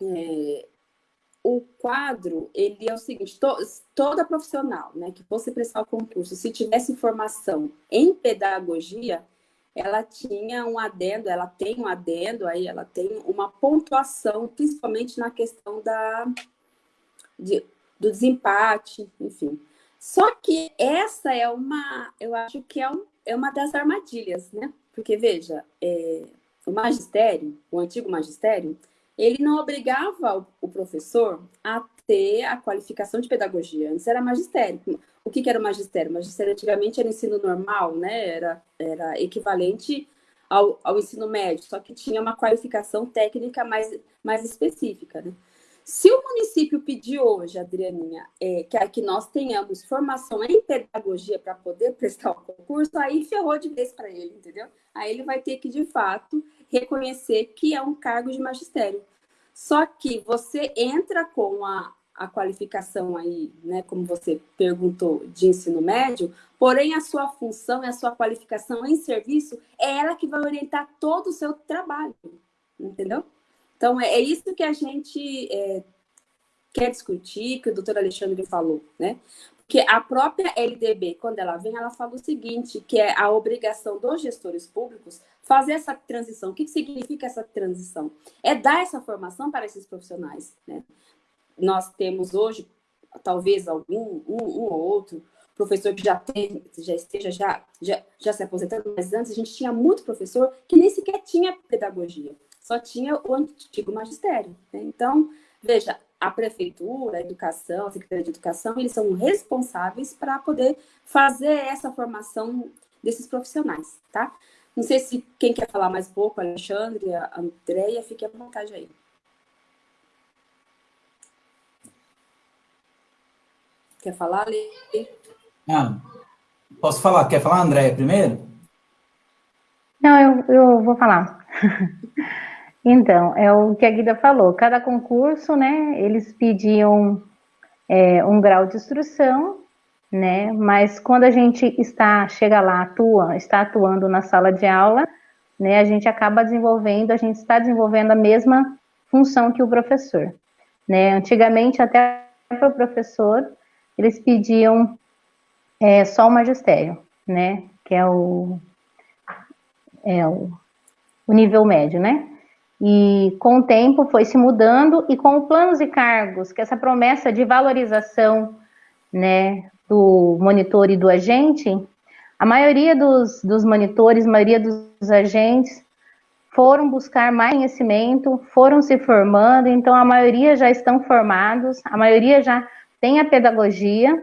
[SPEAKER 1] é, o quadro, ele é o seguinte, to, toda profissional né, que fosse prestar o concurso, se tivesse formação em pedagogia, ela tinha um adendo, ela tem um adendo, aí ela tem uma pontuação, principalmente na questão da, de, do desempate, enfim. Só que essa é uma, eu acho que é, um, é uma das armadilhas, né? Porque, veja, é, o magistério, o antigo magistério, ele não obrigava o, professor a ter a qualificação de pedagogia. Antes era magistério. O que, que era o magistério? O magistério antigamente era ensino normal, né? Era, era equivalente ao, ao ensino médio, só que tinha uma qualificação técnica mais, mais específica, né? Se o município pedir hoje, Adrianinha, é, que, que nós tenhamos formação em pedagogia para poder prestar o concurso, aí ferrou de vez para ele, entendeu? Aí ele vai ter que, de fato, reconhecer que é um cargo de magistério. Só que você entra com a, a qualificação aí, né, como você perguntou, de ensino médio, porém a sua função e a sua qualificação em serviço é ela que vai orientar todo o seu trabalho, entendeu? Então, é, é isso que a gente é, quer discutir, que o doutor Alexandre falou, né? Porque a própria LDB, quando ela vem, ela fala o seguinte, que é a obrigação dos gestores públicos fazer essa transição. O que significa essa transição? É dar essa formação para esses profissionais, né? Nós temos hoje, talvez algum, um, um ou outro, professor que já, tem, já esteja já, já, já se aposentando, mas antes a gente tinha muito professor que nem sequer tinha pedagogia só tinha o antigo magistério. Né? Então, veja, a prefeitura, a educação, a Secretaria de Educação, eles são responsáveis para poder fazer essa formação desses profissionais, tá? Não sei se quem quer falar mais pouco, Alexandre, a Andréia, fique à vontade aí. Quer falar, Lê?
[SPEAKER 3] Ah, posso falar? Quer falar, Andréia, primeiro?
[SPEAKER 2] Não, eu, eu vou falar. Então, é o que a Guida falou, cada concurso, né, eles pediam é, um grau de instrução, né, mas quando a gente está, chega lá, atua, está atuando na sala de aula, né, a gente acaba desenvolvendo, a gente está desenvolvendo a mesma função que o professor, né, antigamente até para o professor, eles pediam é, só o magistério, né, que é o, é o, o nível médio, né, e com o tempo foi se mudando e com o planos e cargos, que essa promessa de valorização né, do monitor e do agente, a maioria dos, dos monitores, a maioria dos agentes foram buscar mais conhecimento, foram se formando, então a maioria já estão formados, a maioria já tem a pedagogia,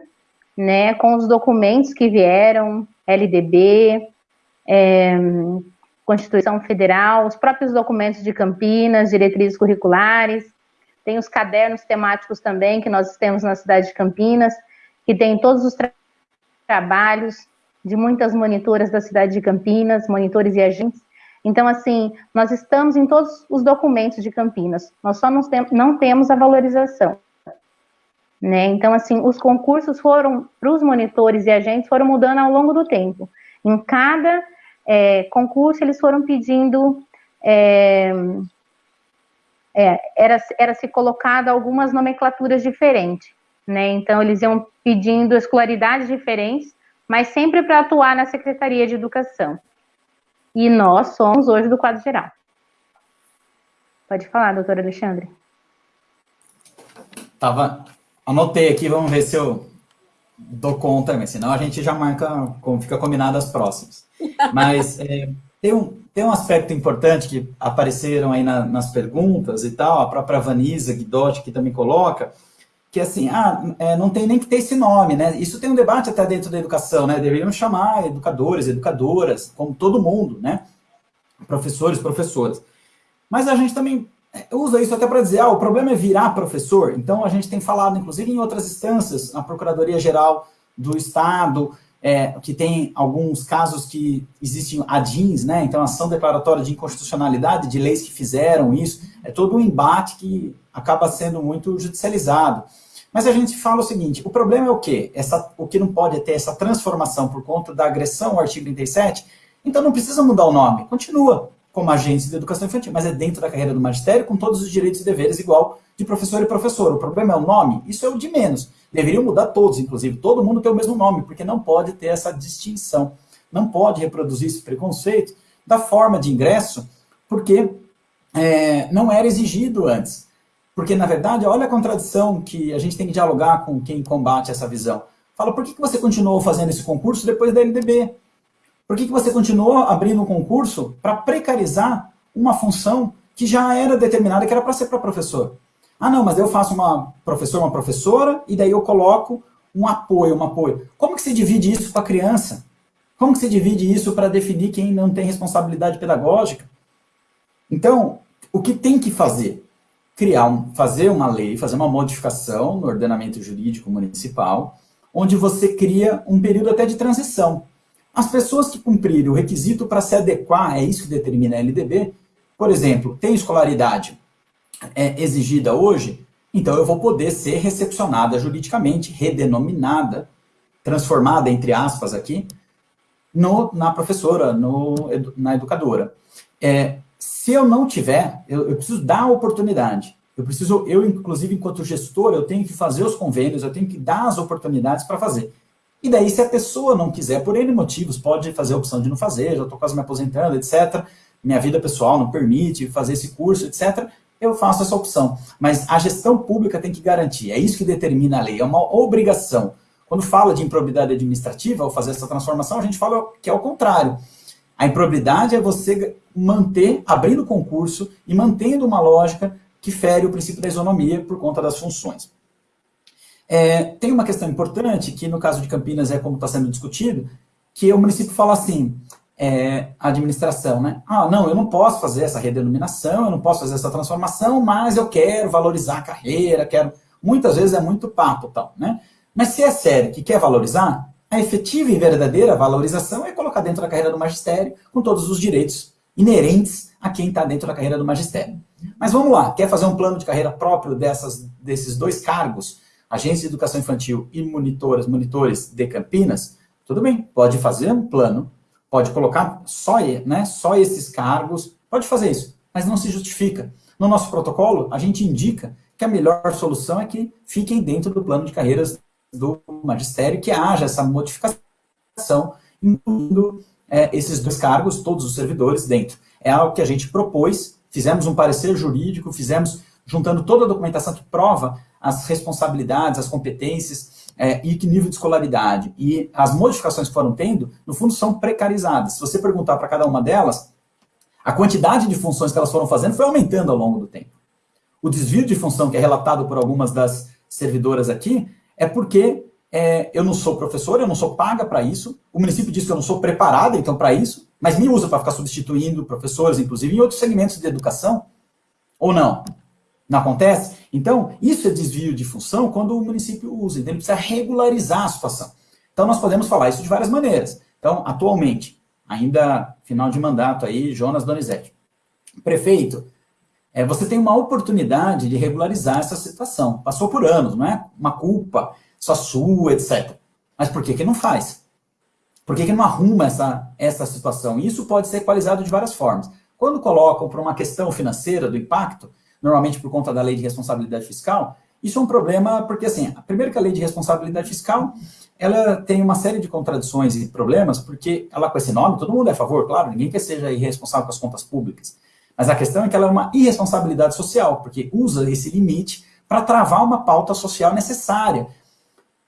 [SPEAKER 2] né, com os documentos que vieram, LDB, é, Constituição Federal, os próprios documentos de Campinas, diretrizes curriculares, tem os cadernos temáticos também que nós temos na cidade de Campinas, que tem todos os tra trabalhos de muitas monitoras da cidade de Campinas, monitores e agentes. Então, assim, nós estamos em todos os documentos de Campinas, nós só não, tem, não temos a valorização. Né? Então, assim, os concursos foram, para os monitores e agentes, foram mudando ao longo do tempo. Em cada é, concurso, eles foram pedindo, é, é, era, era se colocado algumas nomenclaturas diferentes, né? Então, eles iam pedindo escolaridades diferentes, mas sempre para atuar na Secretaria de Educação. E nós somos hoje do quadro geral. Pode falar, doutor Alexandre.
[SPEAKER 3] Tava, anotei aqui, vamos ver se eu dou conta, mas senão a gente já marca, como fica combinado as próximas. Mas é, tem, um, tem um aspecto importante que apareceram aí na, nas perguntas e tal, a própria Vanisa Guidotti que também coloca, que assim, ah, é, não tem nem que ter esse nome, né? Isso tem um debate até dentro da educação, né? Deveriam chamar educadores, educadoras, como todo mundo, né? Professores, professoras. Mas a gente também é, usa isso até para dizer, ah, o problema é virar professor. Então a gente tem falado, inclusive em outras instâncias, na Procuradoria-Geral do Estado, é, que tem alguns casos que existem ADINs, né? Então, ação declaratória de inconstitucionalidade de leis que fizeram isso, é todo um embate que acaba sendo muito judicializado. Mas a gente fala o seguinte, o problema é o quê? Essa, o que não pode é ter essa transformação por conta da agressão ao artigo 37, então não precisa mudar o nome, continua como agência de educação infantil, mas é dentro da carreira do magistério, com todos os direitos e deveres igual de professor e professor. O problema é o nome? Isso é o de menos. Deveriam mudar todos, inclusive, todo mundo ter o mesmo nome, porque não pode ter essa distinção. Não pode reproduzir esse preconceito da forma de ingresso, porque é, não era exigido antes. Porque, na verdade, olha a contradição que a gente tem que dialogar com quem combate essa visão. Fala, por que, que você continuou fazendo esse concurso depois da LDB? Por que, que você continuou abrindo um concurso para precarizar uma função que já era determinada, que era para ser para professor? Ah, não, mas eu faço uma professor, uma professora, e daí eu coloco um apoio, um apoio. Como que se divide isso com a criança? Como que se divide isso para definir quem não tem responsabilidade pedagógica? Então, o que tem que fazer? Criar um, fazer uma lei, fazer uma modificação no ordenamento jurídico municipal, onde você cria um período até de transição. As pessoas que cumprirem o requisito para se adequar, é isso que determina a LDB, por exemplo, tem escolaridade é, exigida hoje, então eu vou poder ser recepcionada juridicamente, redenominada, transformada, entre aspas, aqui, no, na professora, no, na educadora. É, se eu não tiver, eu, eu, preciso dar a oportunidade. Eu preciso, eu inclusive enquanto gestor, eu tenho que fazer os convênios, eu tenho que dar as oportunidades para fazer. E daí, se a pessoa não quiser, por N motivos, pode fazer a opção de não fazer, já estou quase me aposentando, etc. Minha vida pessoal não permite fazer esse curso, etc. Eu faço essa opção. Mas a gestão pública tem que garantir, é isso que determina a lei, é uma obrigação. Quando fala de improbidade administrativa, ao fazer essa transformação, a gente fala que é o contrário. A improbidade é você manter, abrindo concurso e mantendo uma lógica que fere o princípio da isonomia por conta das funções. É, tem uma questão importante, que no caso de Campinas é como está sendo discutido, que o município fala assim, é, a administração, né? Ah, não, eu não posso fazer essa redenominação, eu não posso fazer essa transformação, mas eu quero valorizar a carreira, quero... Muitas vezes é muito papo tal, né? Mas se é sério que quer valorizar, a efetiva e verdadeira valorização é colocar dentro da carreira do magistério com todos os direitos inerentes a quem está dentro da carreira do magistério. Mas vamos lá, quer fazer um plano de carreira próprio dessas, desses dois cargos agência de educação infantil e monitoras, monitores de Campinas, tudo bem, pode fazer um plano, pode colocar só, né, só esses cargos, pode fazer isso, mas não se justifica. No nosso protocolo, a gente indica que a melhor solução é que fiquem dentro do plano de carreiras do magistério, que haja essa modificação, incluindo é, esses dois cargos, todos os servidores dentro. É algo que a gente propôs, fizemos um parecer jurídico, fizemos, juntando toda a documentação que prova as responsabilidades, as competências é, e que nível de escolaridade. E as modificações que foram tendo, no fundo, são precarizadas. Se você perguntar para cada uma delas, a quantidade de funções que elas foram fazendo foi aumentando ao longo do tempo. O desvio de função que é relatado por algumas das servidoras aqui é porque é, eu não sou professor, eu não sou paga para isso, o município diz que eu não sou preparada, então, para isso, mas me usa para ficar substituindo professores, inclusive, em outros segmentos de educação, ou não? Não acontece? Então, isso é desvio de função quando o município usa, então ele precisa regularizar a situação. Então, nós podemos falar isso de várias maneiras. Então, atualmente, ainda final de mandato aí, Jonas Donizete. Prefeito, é, você tem uma oportunidade de regularizar essa situação. Passou por anos, não é uma culpa só sua, etc. Mas por que que não faz? Por que que não arruma essa, essa situação? Isso pode ser equalizado de várias formas. Quando colocam para uma questão financeira do impacto, normalmente por conta da lei de responsabilidade fiscal, isso é um problema porque, assim, primeiro que a lei de responsabilidade fiscal, ela tem uma série de contradições e problemas, porque ela com esse nome, todo mundo é a favor, claro, ninguém quer seja irresponsável com as contas públicas. Mas a questão é que ela é uma irresponsabilidade social, porque usa esse limite para travar uma pauta social necessária.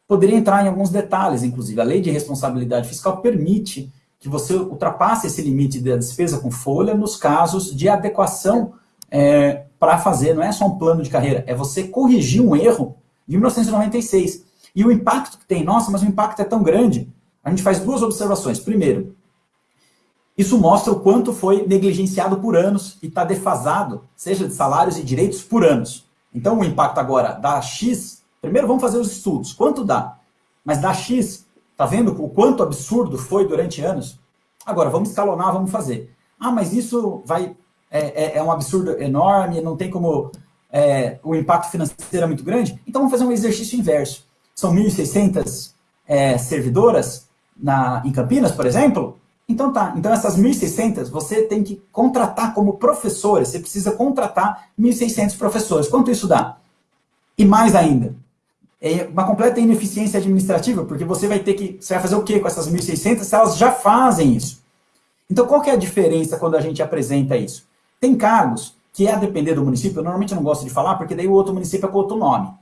[SPEAKER 3] Poderia entrar em alguns detalhes, inclusive. A lei de responsabilidade fiscal permite que você ultrapasse esse limite da despesa com folha nos casos de adequação é, para fazer, não é só um plano de carreira, é você corrigir um erro de 1996. E o impacto que tem, nossa, mas o impacto é tão grande. A gente faz duas observações. Primeiro, isso mostra o quanto foi negligenciado por anos e está defasado, seja de salários e direitos por anos. Então, o impacto agora dá X. Primeiro, vamos fazer os estudos. Quanto dá? Mas dá X. Está vendo o quanto absurdo foi durante anos? Agora, vamos escalonar, vamos fazer. Ah, mas isso vai é, é, é um absurdo enorme, não tem como... É, o impacto financeiro é muito grande. Então, vamos fazer um exercício inverso. São 1.600 é, servidoras na, em Campinas, por exemplo, então tá, então essas 1.600 você tem que contratar como professores, você precisa contratar 1.600 professores. Quanto isso dá? E mais ainda, é uma completa ineficiência administrativa, porque você vai ter que, você vai fazer o quê com essas 1.600 se elas já fazem isso? Então qual que é a diferença quando a gente apresenta isso? Tem cargos que, a depender do município, eu normalmente não gosto de falar, porque daí o outro município é com outro nome.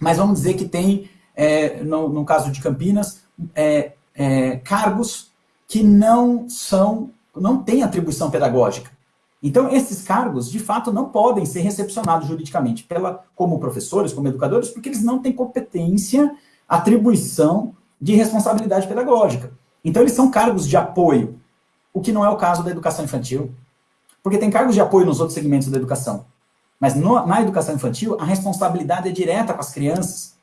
[SPEAKER 3] Mas vamos dizer que tem, é, no, no, caso de Campinas, é, é cargos que não são, não têm atribuição pedagógica. Então, esses cargos, de fato, não podem ser recepcionados juridicamente pela, como professores, como educadores, porque eles não têm competência, atribuição de responsabilidade pedagógica. Então, eles são cargos de apoio, o que não é o caso da educação infantil. Porque tem cargos de apoio nos outros segmentos da educação. Mas no, na educação infantil, a responsabilidade é direta com as crianças.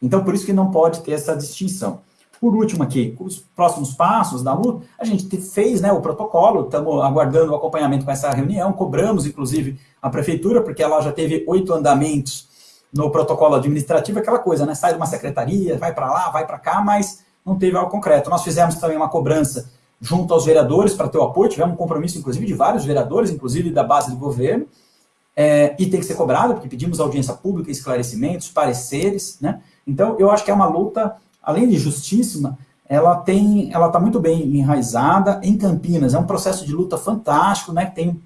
[SPEAKER 3] Então, por isso que não pode ter essa distinção. Por último aqui, os próximos passos da luta, a gente fez né, o protocolo, estamos aguardando o acompanhamento com essa reunião, cobramos, inclusive, a prefeitura, porque ela já teve oito andamentos no protocolo administrativo, aquela coisa, né? Sai de uma secretaria, vai para lá, vai para cá, mas não teve algo concreto. Nós fizemos também uma cobrança junto aos vereadores para ter o apoio, tivemos um compromisso, inclusive, de vários vereadores, inclusive da base do governo, é, e tem que ser cobrado, porque pedimos audiência pública, esclarecimentos, pareceres, né? Então, eu acho que é uma luta além de justíssima, ela tem, ela está muito bem enraizada em Campinas. É um processo de luta fantástico, né? Tem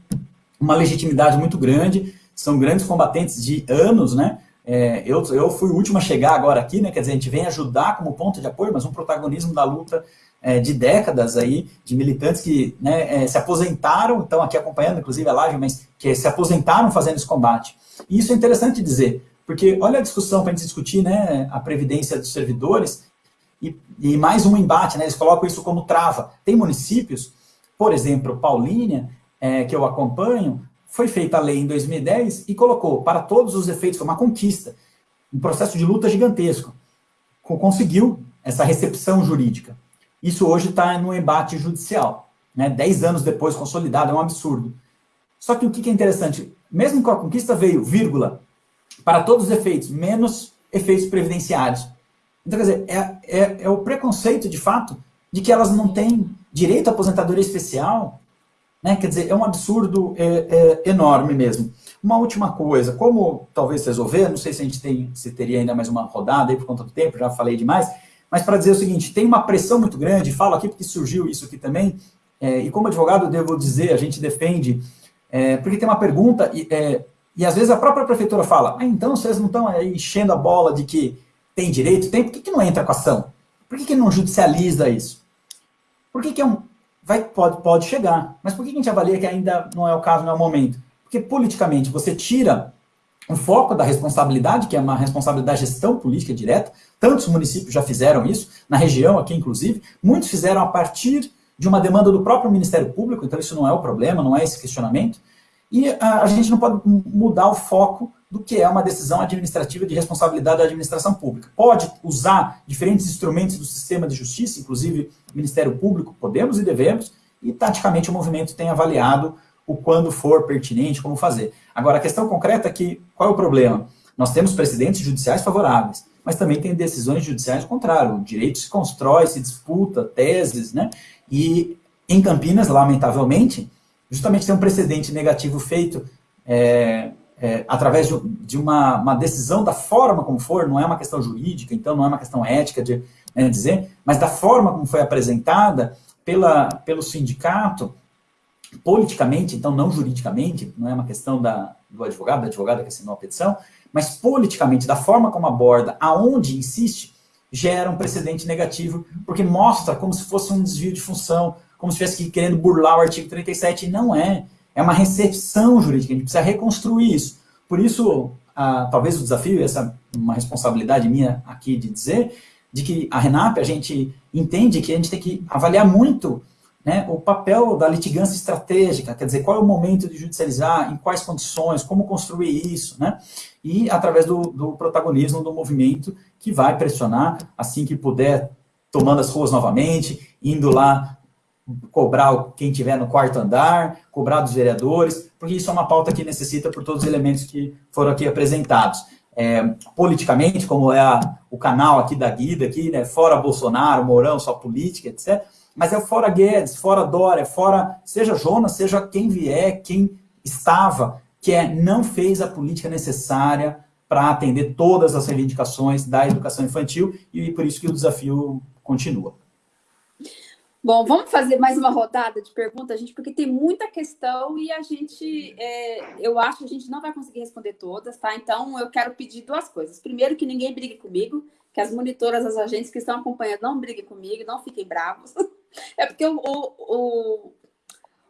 [SPEAKER 3] uma legitimidade muito grande. São grandes combatentes de anos, né? É, eu, eu fui o último a chegar agora aqui, né? Quer dizer, a gente vem ajudar como ponto de apoio, mas um protagonismo da luta é, de décadas aí, de militantes que né, é, se aposentaram, estão aqui acompanhando, inclusive a live, mas que se aposentaram fazendo esse combate. E isso é interessante dizer, porque olha a discussão para a gente discutir né, a previdência dos servidores e, e, mais um embate, né, eles colocam isso como trava. Tem municípios, por exemplo, Paulínia, é, que eu acompanho, foi feita a lei em 2010 e colocou, para todos os efeitos, foi uma conquista, um processo de luta gigantesco. Conseguiu essa recepção jurídica. Isso hoje está no embate judicial. Né? Dez anos depois, consolidado, é um absurdo. Só que o que é interessante, mesmo com a conquista veio, vírgula, para todos os efeitos, menos efeitos previdenciários. Então, quer dizer, é, é, é o preconceito, de fato, de que elas não têm direito à aposentadoria especial, né? quer dizer, é um absurdo é, é, enorme mesmo. Uma última coisa, como talvez resolver, não sei se a gente tem, se teria ainda mais uma rodada aí por conta do tempo, já falei demais, mas para dizer o seguinte, tem uma pressão muito grande, falo aqui porque surgiu isso aqui também, é, e como advogado devo dizer, a gente defende, é, porque tem uma pergunta, e, é, e às vezes a própria prefeitura fala, ah, então vocês não estão enchendo a bola de que tem direito? Tem, por que, que não entra com ação? Por que, que não judicializa isso? Por que, que é um... Vai, pode, pode chegar, mas por que, que a gente avalia que ainda não é o caso, não é o momento? Porque politicamente você tira o foco da responsabilidade, que é uma responsabilidade da gestão política direta, tantos municípios já fizeram isso, na região aqui inclusive, muitos fizeram a partir de uma demanda do próprio Ministério Público, então isso não é o problema, não é esse questionamento, e a, a gente não pode mudar o foco do que é uma decisão administrativa de responsabilidade da administração pública. Pode usar diferentes instrumentos do sistema de justiça, inclusive Ministério Público, podemos e devemos, e taticamente o movimento tem avaliado o quando for pertinente, como fazer. Agora, a questão concreta é que, qual é o problema? Nós temos precedentes judiciais favoráveis, mas também tem decisões judiciais contrárias. O direito se constrói, se disputa, teses, né? E em Campinas, lamentavelmente, justamente tem um precedente negativo feito é, é, através de, de uma, uma, decisão da forma como for, não é uma questão jurídica, então não é uma questão ética de né, dizer, mas da forma como foi apresentada pela, pelo sindicato, politicamente, então não juridicamente, não é uma questão da, do advogado, da advogada que assinou a petição, mas politicamente, da forma como aborda, aonde insiste, gera um precedente negativo, porque mostra como se fosse um desvio de função, como se estivesse querendo burlar o artigo 37, e não é. É uma recepção jurídica, a gente precisa reconstruir isso. Por isso, talvez o desafio, essa é uma responsabilidade minha aqui de dizer, de que a RENAP, a gente entende que a gente tem que avaliar muito né, o papel da litigância estratégica, quer dizer, qual é o momento de judicializar, em quais condições, como construir isso, né, e através do, do protagonismo do movimento que vai pressionar, assim que puder, tomando as ruas novamente, indo lá cobrar quem tiver no quarto andar, cobrar dos vereadores, porque isso é uma pauta que necessita por todos os elementos que foram aqui apresentados. É, politicamente, como é a, o canal aqui da Guida, aqui, né, fora Bolsonaro, Mourão, só política, etc., mas é fora Guedes, fora Dória, fora, seja Jonas, seja quem vier, quem estava, que é, não fez a política necessária para atender todas as reivindicações da educação infantil e por isso que o desafio continua.
[SPEAKER 1] Bom, vamos fazer mais uma rodada de perguntas, gente, porque tem muita questão e a gente, é, eu acho que a gente não vai conseguir responder todas, tá? Então, eu quero pedir duas coisas. Primeiro, que ninguém brigue comigo, que as monitoras, as agentes que estão acompanhando, não briguem comigo, não fiquem bravos. É porque o, o,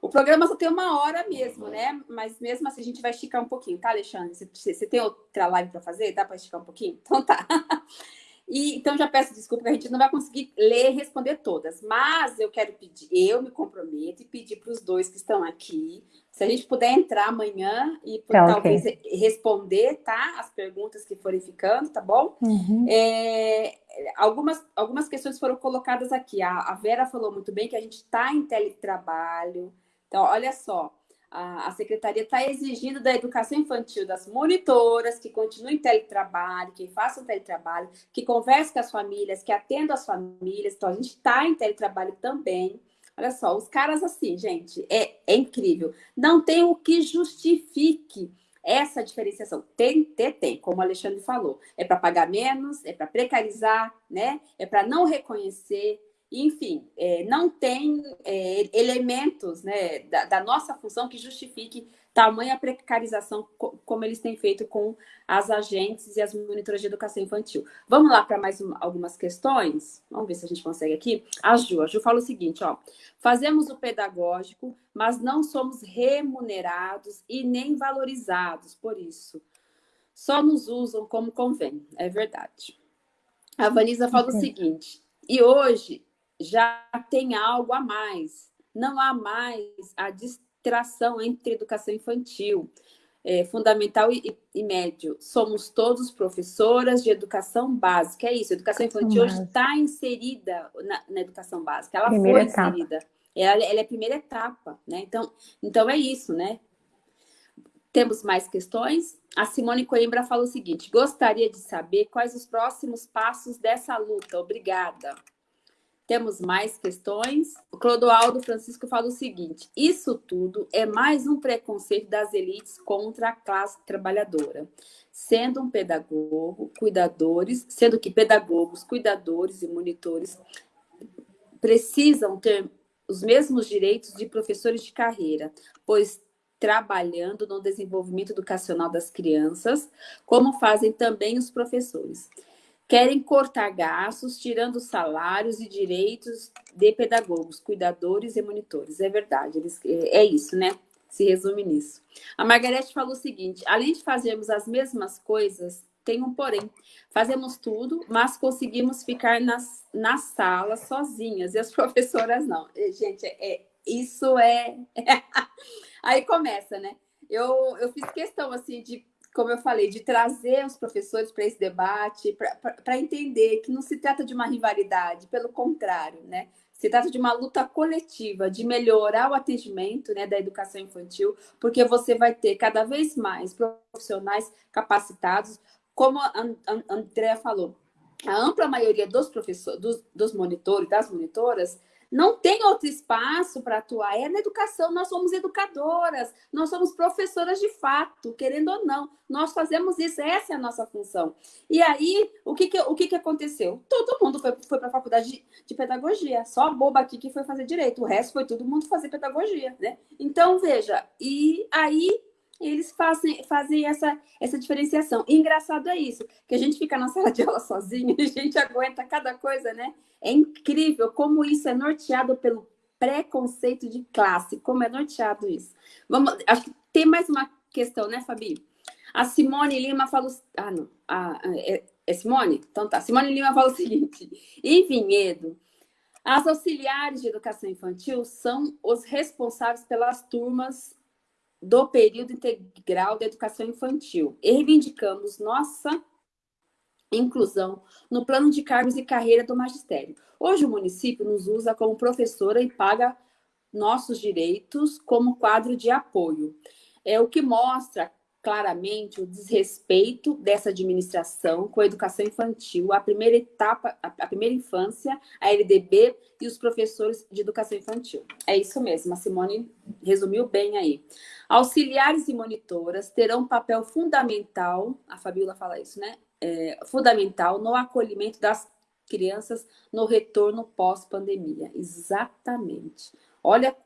[SPEAKER 1] o, programa só tem uma hora mesmo, né? Mas mesmo assim a gente vai esticar um pouquinho, tá, Alexandre? Você, você tem outra live para fazer? Dá para esticar um pouquinho? Então tá. E, então, já peço desculpa que a gente não vai conseguir ler e responder todas, mas eu quero pedir, eu me comprometo e pedir para os dois que estão aqui, se a gente puder entrar amanhã e tá, talvez okay. responder, tá? As perguntas que forem ficando, tá bom? Uhum. É, algumas, algumas questões foram colocadas aqui. A, a Vera falou muito bem que a gente está em teletrabalho. Então, olha só, a, secretaria está exigindo da educação infantil, das monitoras, que continuem teletrabalho, que façam teletrabalho, que conversem com as famílias, que atendam as famílias. Então, a gente está em teletrabalho também. Olha só, os caras assim, gente, é, é incrível. Não tem o que justifique essa diferenciação tem, tem, tem, como o Alexandre falou. É para pagar menos, é para precarizar, né? É para não reconhecer. Enfim, é, não tem é, elementos né, da, da, nossa função que justifique tamanha precarização como eles têm feito com as agentes e as monitoras de educação infantil. Vamos lá para mais uma, algumas questões? Vamos ver se a gente consegue aqui. A Ju, a Ju fala o seguinte, ó. Fazemos o pedagógico, mas não somos remunerados e nem valorizados por isso. Só nos usam como convém, é verdade. A Vanisa fala o seguinte, e hoje já tem algo a mais. Não há mais a distração entre educação infantil, é, fundamental e, e, médio. Somos todos professoras de educação básica. É isso, a educação infantil hoje está inserida na, na, educação básica. Ela primeira foi etapa. inserida. Ela, ela, é a primeira etapa, né? Então, então é isso, né? Temos mais questões? A Simone Coimbra fala o seguinte: gostaria de saber quais os próximos passos dessa luta. Obrigada. Temos mais questões. O Clodoaldo Francisco fala o seguinte: isso tudo é mais um preconceito das elites contra a classe trabalhadora. Sendo um pedagogo, cuidadores, sendo que pedagogos, cuidadores e monitores precisam ter os mesmos direitos de professores de carreira, pois trabalhando no desenvolvimento educacional das crianças, como fazem também os professores. Querem cortar gastos, tirando salários e direitos de pedagogos, cuidadores e monitores. É verdade, eles, é, é isso, né? Se resume nisso. A Margarete falou o seguinte: além de fazermos as mesmas coisas, tem um porém. Fazemos tudo, mas conseguimos ficar nas, na sala sozinhas e as professoras não. Gente, é, isso é. Aí começa, né? Eu, eu fiz questão assim de como eu falei, de trazer os professores para esse debate, para entender que não se trata de uma rivalidade, pelo contrário, né? Se trata de uma luta coletiva, de melhorar o atendimento né, da educação infantil, porque você vai ter cada vez mais profissionais capacitados, como a Andrea falou, a ampla maioria dos professores, dos, dos monitores, das monitoras, não tem outro espaço para atuar. É na educação, nós somos educadoras, nós somos professoras de fato, querendo ou não. Nós fazemos isso, essa é a nossa função. E aí, o que, que, o que, que aconteceu? Todo mundo foi, foi para a faculdade de, de, pedagogia, só a boba aqui que foi fazer direito, o resto foi todo mundo fazer pedagogia, né? Então, veja, e aí eles fazem, fazem essa, essa diferenciação. E engraçado é isso, que a gente fica na sala de aula sozinho e a gente aguenta cada coisa, né? É incrível como isso é norteado pelo preconceito de classe, como é norteado isso. Vamos, acho que tem mais uma questão, né, Fabi? A Simone Lima falou... Ah, não. A, é, é Simone? Então tá. Simone Lima fala o seguinte. Em Vinhedo, as auxiliares de educação infantil são os responsáveis pelas turmas do período integral da educação infantil. E reivindicamos nossa inclusão no plano de cargos e carreira do magistério. Hoje o município nos usa como professora e paga nossos direitos como quadro de apoio. É o que mostra claramente o desrespeito dessa administração com a educação infantil, a primeira etapa, a primeira infância, a LDB e os professores de educação infantil. É isso mesmo, a Simone resumiu bem aí. Auxiliares e monitoras terão um papel fundamental, a Fabiola fala isso, né? É, fundamental no acolhimento das crianças no retorno pós-pandemia. Exatamente. Olha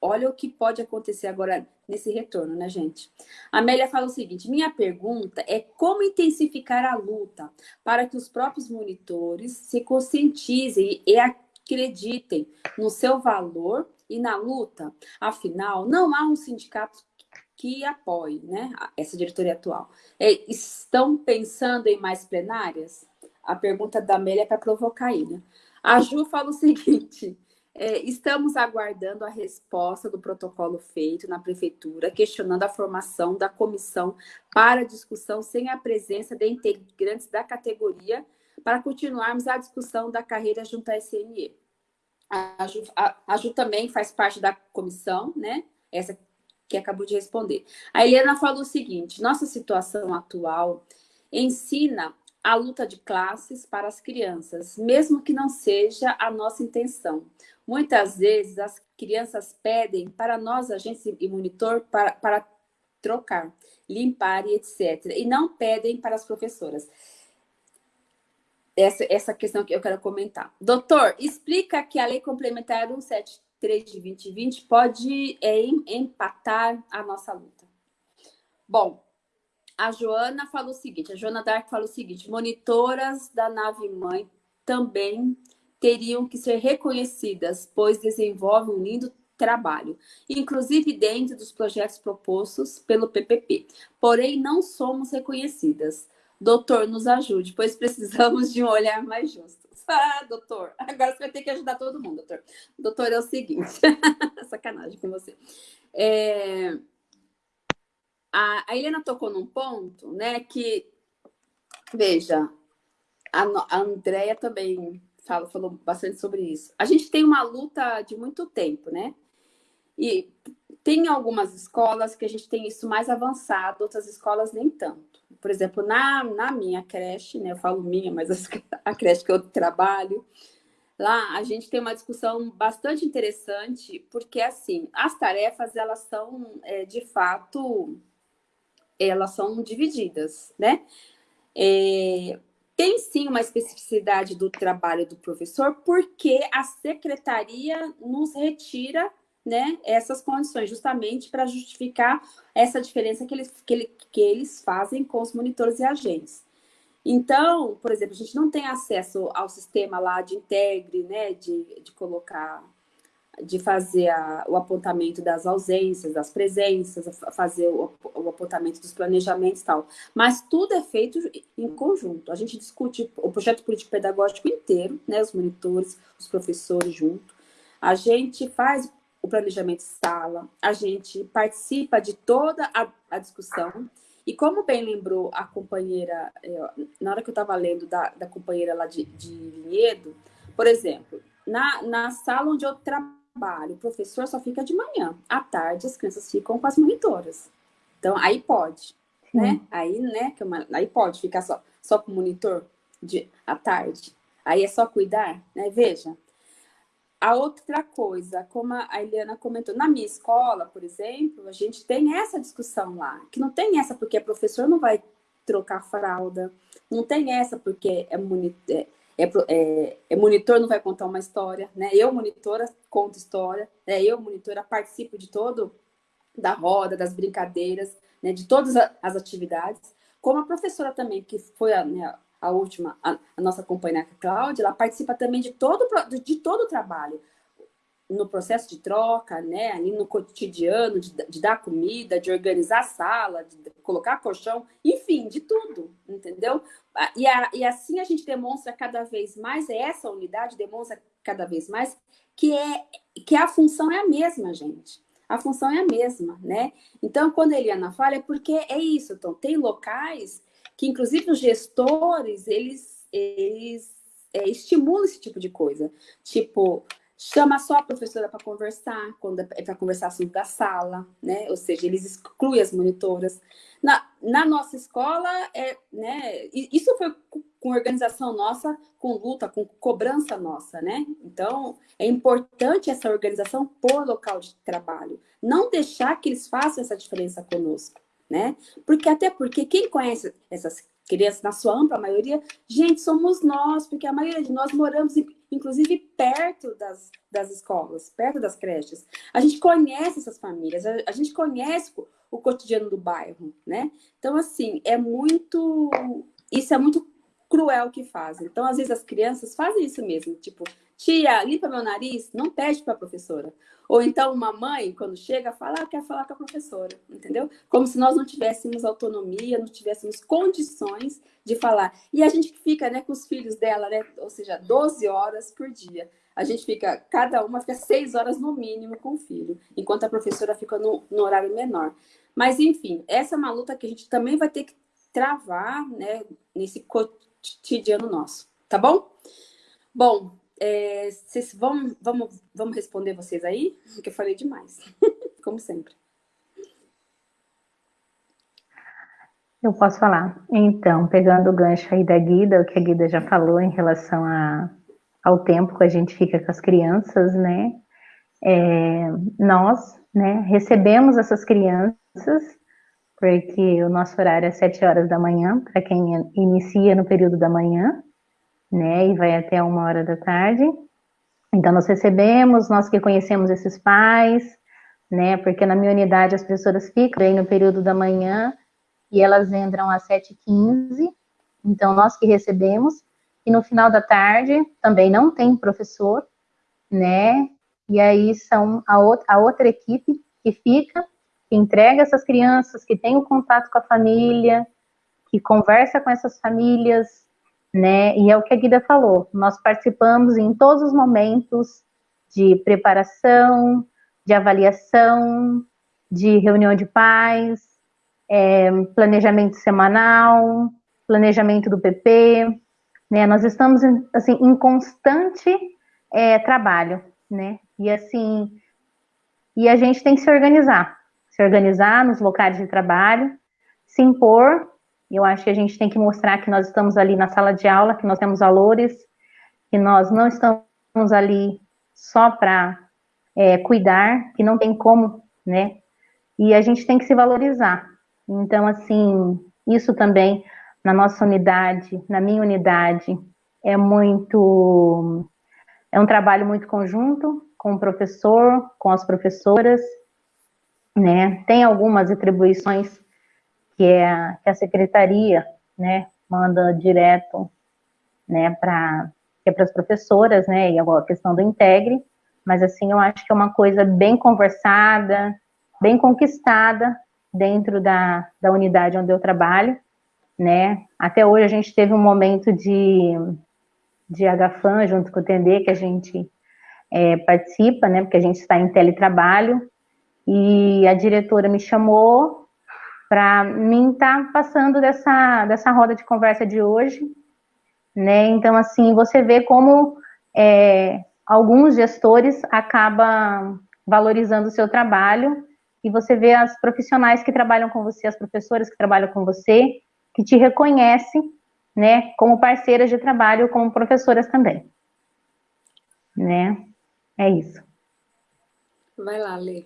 [SPEAKER 1] Olha o que pode acontecer agora nesse retorno, né, gente? A Amélia fala o seguinte, minha pergunta é como intensificar a luta para que os próprios monitores se conscientizem e acreditem no seu valor e na luta. Afinal, não há um sindicato que apoie né, essa diretoria atual. É, estão pensando em mais plenárias? A pergunta da Amélia é para provocar aí, né? A Ju fala o seguinte... É, estamos aguardando a resposta do protocolo feito na prefeitura, questionando a formação da comissão para discussão sem a presença de integrantes da categoria, para continuarmos a discussão da carreira junto à SNE. A Ju, a, a Ju também faz parte da comissão, né? Essa que acabou de responder. A Helena falou o seguinte, nossa situação atual ensina a luta de classes para as crianças, mesmo que não seja a nossa intenção. Muitas vezes as crianças pedem para nós, agentes e monitor, para, para trocar, limpar e etc. E não pedem para as professoras. Essa, essa questão que eu quero comentar. Doutor, explica que a Lei Complementar 173 de 2020 pode é, empatar a nossa luta. Bom, a Joana falou o seguinte, a Joana Dark falou o seguinte, monitoras da nave-mãe também teriam que ser reconhecidas, pois desenvolvem um lindo trabalho, inclusive dentro dos projetos propostos pelo PPP. Porém, não somos reconhecidas. Doutor, nos ajude, pois precisamos de um olhar mais justo. Ah, doutor, agora você vai ter que ajudar todo mundo, doutor. Doutor, é o seguinte, sacanagem com você. É... A, a Helena tocou num ponto, né, que, veja, a, a Andrea também fala, falou bastante sobre isso. A gente tem uma luta de muito tempo, né? E tem algumas escolas que a gente tem isso mais avançado, outras escolas nem tanto. Por exemplo, na, na minha creche, né? Eu falo minha, mas a creche que eu trabalho, lá a gente tem uma discussão bastante interessante, porque assim, as tarefas, elas são, é, de fato, elas são divididas, né? É, tem sim uma especificidade do trabalho do professor, porque a secretaria nos retira né, essas condições, justamente para justificar essa diferença que eles, que, ele, que eles fazem com os monitores e agentes. Então, por exemplo, a gente não tem acesso ao sistema lá de integre, né, de, de colocar de fazer a, o apontamento das ausências, das presenças, fazer o, o, apontamento dos planejamentos e tal. Mas tudo é feito em conjunto. A gente discute o projeto político-pedagógico inteiro, né, os monitores, os professores junto. A gente faz o planejamento de sala, a gente participa de toda a, a discussão. E como bem lembrou a companheira, é, na hora que eu estava lendo da, da companheira lá de, de Vinhedo, por exemplo, na, na sala onde eu trabalho, trabalho, o professor só fica de manhã. À tarde, as crianças ficam com as monitoras. Então, aí pode, Sim. né? Aí, né, que é uma, aí pode ficar só, só com o monitor de, à tarde. Aí é só cuidar, né? Veja. A outra coisa, como a Eliana comentou, na minha escola, por exemplo, a gente tem essa discussão lá, que não tem essa porque o professor não vai trocar fralda, não tem essa porque é, monitor, é, é, é, monitor não vai contar uma história, né? Eu, monitora, conto história, né? eu, monitora, participo de todo, da roda, das brincadeiras, né? de todas as atividades. Como a professora também, que foi a, né, a última, a, a, nossa companheira Cláudia, ela participa também de todo, de todo o trabalho. No processo de troca, né, ali no cotidiano, de, de, dar comida, de organizar a sala, de colocar colchão, enfim, de tudo, entendeu? E, a, e assim a gente demonstra cada vez mais, essa unidade demonstra cada vez mais que, é, que a função é a mesma, gente. A função é a mesma, né? Então, quando a Eliana fala, é porque é isso. Então, tem locais que, inclusive, os gestores, eles, eles é, estimulam esse tipo de coisa. Tipo, chama só a professora para conversar, quando é para conversar assunto da sala, né? Ou seja, eles excluem as monitoras. Na, na nossa escola, é, né? Isso foi com organização nossa, com luta, com cobrança nossa, né? Então, é importante essa organização por local de trabalho. Não deixar que eles façam essa diferença conosco, né? Porque até porque quem conhece essas crianças, na sua ampla maioria, gente, somos nós, porque a maioria de nós moramos, inclusive, perto das, das escolas, perto das creches. A gente conhece essas famílias, a, a gente conhece o, o cotidiano do bairro, né? Então, assim, é muito... Isso é muito cruel que fazem. Então, às vezes, as crianças fazem isso mesmo, tipo, tia, limpa meu nariz, não pede para a professora. Ou então uma mãe, quando chega, fala, ah, quer falar com a professora, entendeu? Como se nós não tivéssemos autonomia, não tivéssemos condições de falar. E a gente fica né, com os filhos dela, né? Ou seja, 12 horas por dia. A gente fica, cada uma fica 6 horas no mínimo com o filho, enquanto a professora fica no, no horário menor. Mas, enfim, essa é uma luta que a gente também vai ter que travar, né, nesse cotidiano nosso, tá bom? Bom, é, vocês vão, vamos, vamos responder vocês aí? Porque eu falei demais, como sempre.
[SPEAKER 2] Eu posso falar. Então, pegando o gancho aí da Guida, o que a Guida já falou em relação a, ao tempo que a gente fica com as crianças, né? É, nós, né, recebemos essas crianças, porque o nosso horário é 7 horas da manhã, para quem inicia no período da manhã, né, e vai até uma hora da tarde. Então, nós recebemos, nós que conhecemos esses pais, né, porque na minha unidade as pessoas ficam aí no período da manhã e elas entram às 7h15, então nós que recebemos, e no final da tarde também não tem professor, né, e aí são a outra, a outra equipe que fica, que entrega essas crianças, que tem o contato com a família, que conversa com essas famílias, né? E é o que a Guida falou, nós participamos em todos os momentos de preparação, de avaliação, de reunião de pais, é, planejamento semanal, planejamento do PP, né? Nós estamos assim em constante é, trabalho, né? E assim, e a gente tem que se organizar, se organizar nos locais de trabalho, se impor eu acho que a gente tem que mostrar que nós estamos ali na sala de aula, que nós temos valores, que nós não estamos ali só para é, cuidar, que não tem como, né? E a gente tem que se valorizar. Então, assim, isso também na nossa unidade, na minha unidade, é muito. É um trabalho muito conjunto com o professor, com as professoras, né? Tem algumas atribuições que é que a secretaria, né, manda direto, né, para é para as professoras, né, e a questão do integre, mas assim, eu acho que é uma coisa bem conversada, bem conquistada dentro da, da unidade onde eu trabalho, né, até hoje a gente teve um momento de, de HFAM junto com o TND, que a gente é, participa, né, porque a gente está em teletrabalho, e a diretora me chamou para mim estar tá passando dessa, dessa roda de conversa de hoje, né? Então, assim, você vê como é, alguns gestores acabam valorizando o seu trabalho e você vê as profissionais que trabalham com você, as professoras que trabalham com você, que te reconhecem, né, como parceiras de trabalho, como professoras também, né? É isso.
[SPEAKER 1] Vai lá, Lê.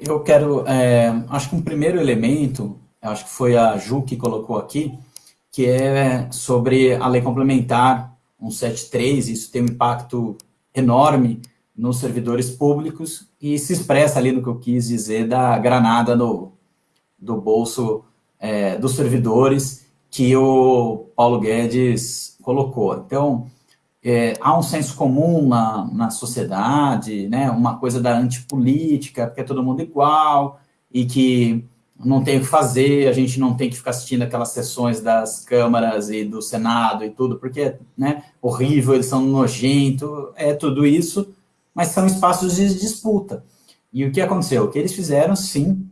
[SPEAKER 3] Eu quero, é, acho que um primeiro elemento, acho que foi a Ju que colocou aqui, que é sobre a lei complementar 173, isso tem um impacto enorme nos servidores públicos e se expressa ali no que eu quis dizer da granada no, do bolso é, dos servidores que o Paulo Guedes colocou. Então, é, há um senso comum na, na sociedade, né, uma coisa da antipolítica, porque é todo mundo igual, e que não tem o que fazer, a gente não tem que ficar assistindo aquelas sessões das câmaras e do Senado e tudo, porque é né, horrível, eles são nojentos, é tudo isso, mas são espaços de disputa. E o que aconteceu? O que eles fizeram, sim,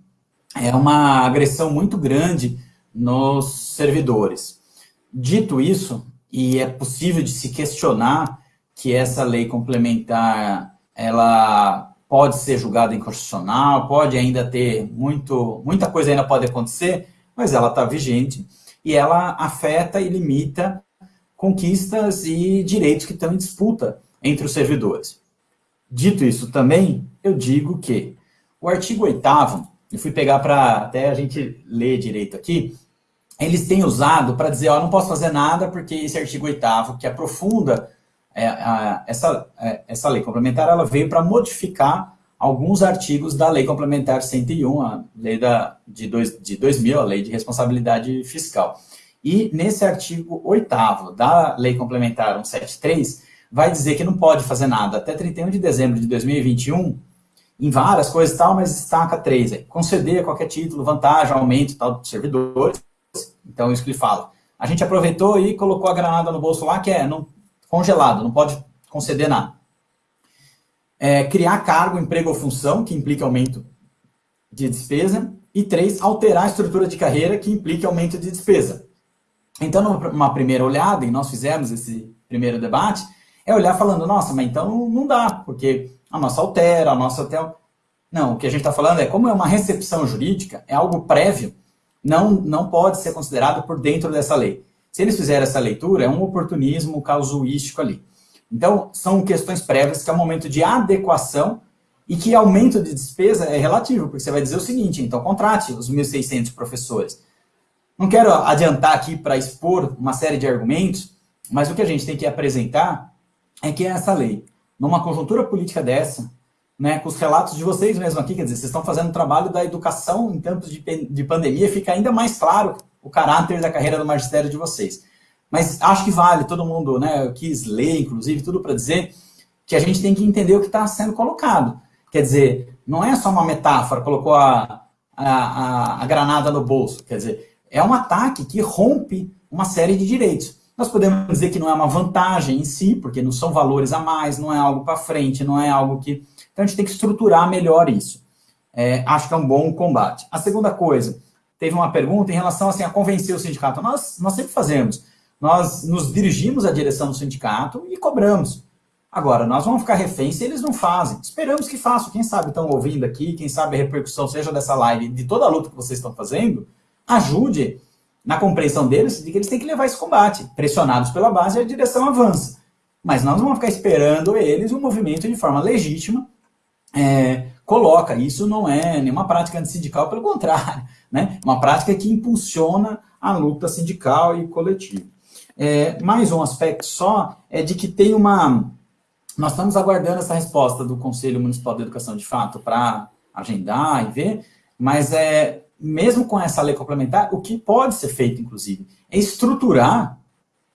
[SPEAKER 3] é uma agressão muito grande nos servidores. Dito isso, e é possível de se questionar que essa lei complementar, ela pode ser julgada inconstitucional, pode ainda ter muito, muita coisa ainda pode acontecer, mas ela está vigente e ela afeta e limita conquistas e direitos que estão em disputa entre os servidores. Dito isso também, eu digo que o artigo 8 eu fui pegar para até a gente ler direito aqui, eles têm usado para dizer, ó, não posso fazer nada porque esse artigo 8 que aprofunda é, a, essa, é, essa lei complementar, ela veio para modificar alguns artigos da lei complementar 101, a lei da, de, dois, de 2000, a lei de responsabilidade fiscal. E nesse artigo 8 da lei complementar 173, vai dizer que não pode fazer nada até 31 de dezembro de 2021, em várias coisas e tal, mas destaca três. Aí. Conceder qualquer título, vantagem, aumento tal, de servidores, então, isso que ele fala. A gente aproveitou e colocou a granada no bolso lá, que é não, congelado, não pode conceder nada. É, criar cargo, emprego ou função, que implica aumento de despesa. E três, alterar a estrutura de carreira, que implica aumento de despesa. Então, numa primeira olhada, e nós fizemos esse primeiro debate, é olhar falando, nossa, mas então não dá, porque a nossa altera, a nossa até... Não, o que a gente está falando é, como é uma recepção jurídica, é algo prévio, não, não pode ser considerado por dentro dessa lei. Se eles fizerem essa leitura, é um oportunismo casuístico ali. Então, são questões prévias que é um momento de adequação e que aumento de despesa é relativo, porque você vai dizer o seguinte, então contrate os 1.600 professores. Não quero adiantar aqui para expor uma série de argumentos, mas o que a gente tem que apresentar é que essa lei, numa conjuntura política dessa, né, com os relatos de vocês mesmo aqui, quer dizer, vocês estão fazendo um trabalho da educação em tempos de, de pandemia, fica ainda mais claro o caráter da carreira do magistério de vocês. Mas acho que vale, todo mundo, né, quis ler, inclusive, tudo para dizer que a gente tem que entender o que está sendo colocado. Quer dizer, não é só uma metáfora, colocou a, a, a granada no bolso, quer dizer, é um ataque que rompe uma série de direitos. Nós podemos dizer que não é uma vantagem em si, porque não são valores a mais, não é algo para frente, não é algo que então a gente tem que estruturar melhor isso. É, acho que é um bom combate. A segunda coisa, teve uma pergunta em relação assim, a convencer o sindicato. Nós, nós sempre fazemos. Nós nos dirigimos à direção do sindicato e cobramos. Agora, nós vamos ficar reféns se eles não fazem. Esperamos que façam. Quem sabe estão ouvindo aqui, quem sabe a repercussão seja dessa live, de toda a luta que vocês estão fazendo, ajude na compreensão deles de que eles têm que levar esse combate. Pressionados pela base, a direção avança. Mas nós não vamos ficar esperando eles um movimento de forma legítima é, coloca. Isso não é nenhuma prática antissindical, pelo contrário, né? uma prática que impulsiona a luta sindical e coletiva. É, mais um aspecto só é de que tem uma... Nós estamos aguardando essa resposta do Conselho Municipal de Educação, de fato, para agendar e ver, mas é, mesmo com essa lei complementar, o que pode ser feito, inclusive, é estruturar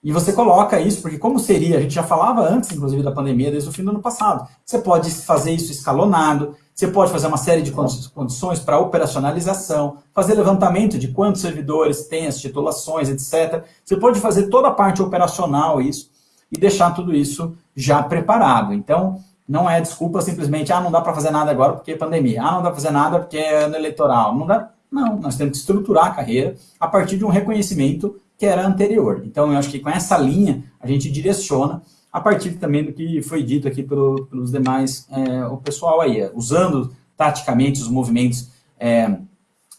[SPEAKER 3] e você coloca isso, porque como seria, a gente já falava antes, inclusive, da pandemia, desde o fim do ano passado. Você pode fazer isso escalonado, você pode fazer uma série de condições para operacionalização, fazer levantamento de quantos servidores têm as titulações, etc. Você pode fazer toda a parte operacional isso e deixar tudo isso já preparado. Então, não é desculpa simplesmente, ah, não dá para fazer nada agora porque é pandemia, ah, não dá para fazer nada porque é ano eleitoral. Não dá, não, nós temos que estruturar a carreira a partir de um reconhecimento que era anterior. Então, eu acho que com essa linha, a gente direciona, a partir também do que foi dito aqui pelo, pelos demais, é, o pessoal aí, usando taticamente os movimentos é,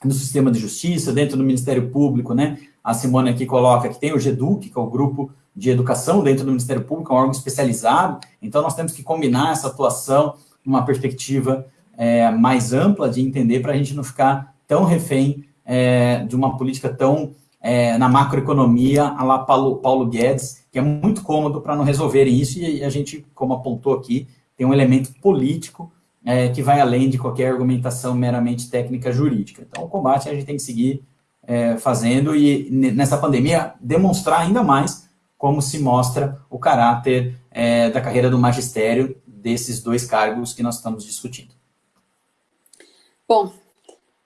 [SPEAKER 3] no sistema de justiça, dentro do Ministério Público, né? A Simone aqui coloca que tem o GEDUC, que é o grupo de educação dentro do Ministério Público, é um órgão especializado, então nós temos que combinar essa atuação numa perspectiva é, mais ampla de entender para a gente não ficar tão refém é, de uma política tão é, na macroeconomia, a lá Paulo, Paulo Guedes, que é muito cômodo para não resolverem isso, e a gente, como apontou aqui, tem um elemento político é, que vai além de qualquer argumentação meramente técnica jurídica. Então, o combate a gente tem que seguir é, fazendo e nessa pandemia demonstrar ainda mais como se mostra o caráter é, da carreira do magistério desses dois cargos que nós estamos discutindo.
[SPEAKER 1] Bom,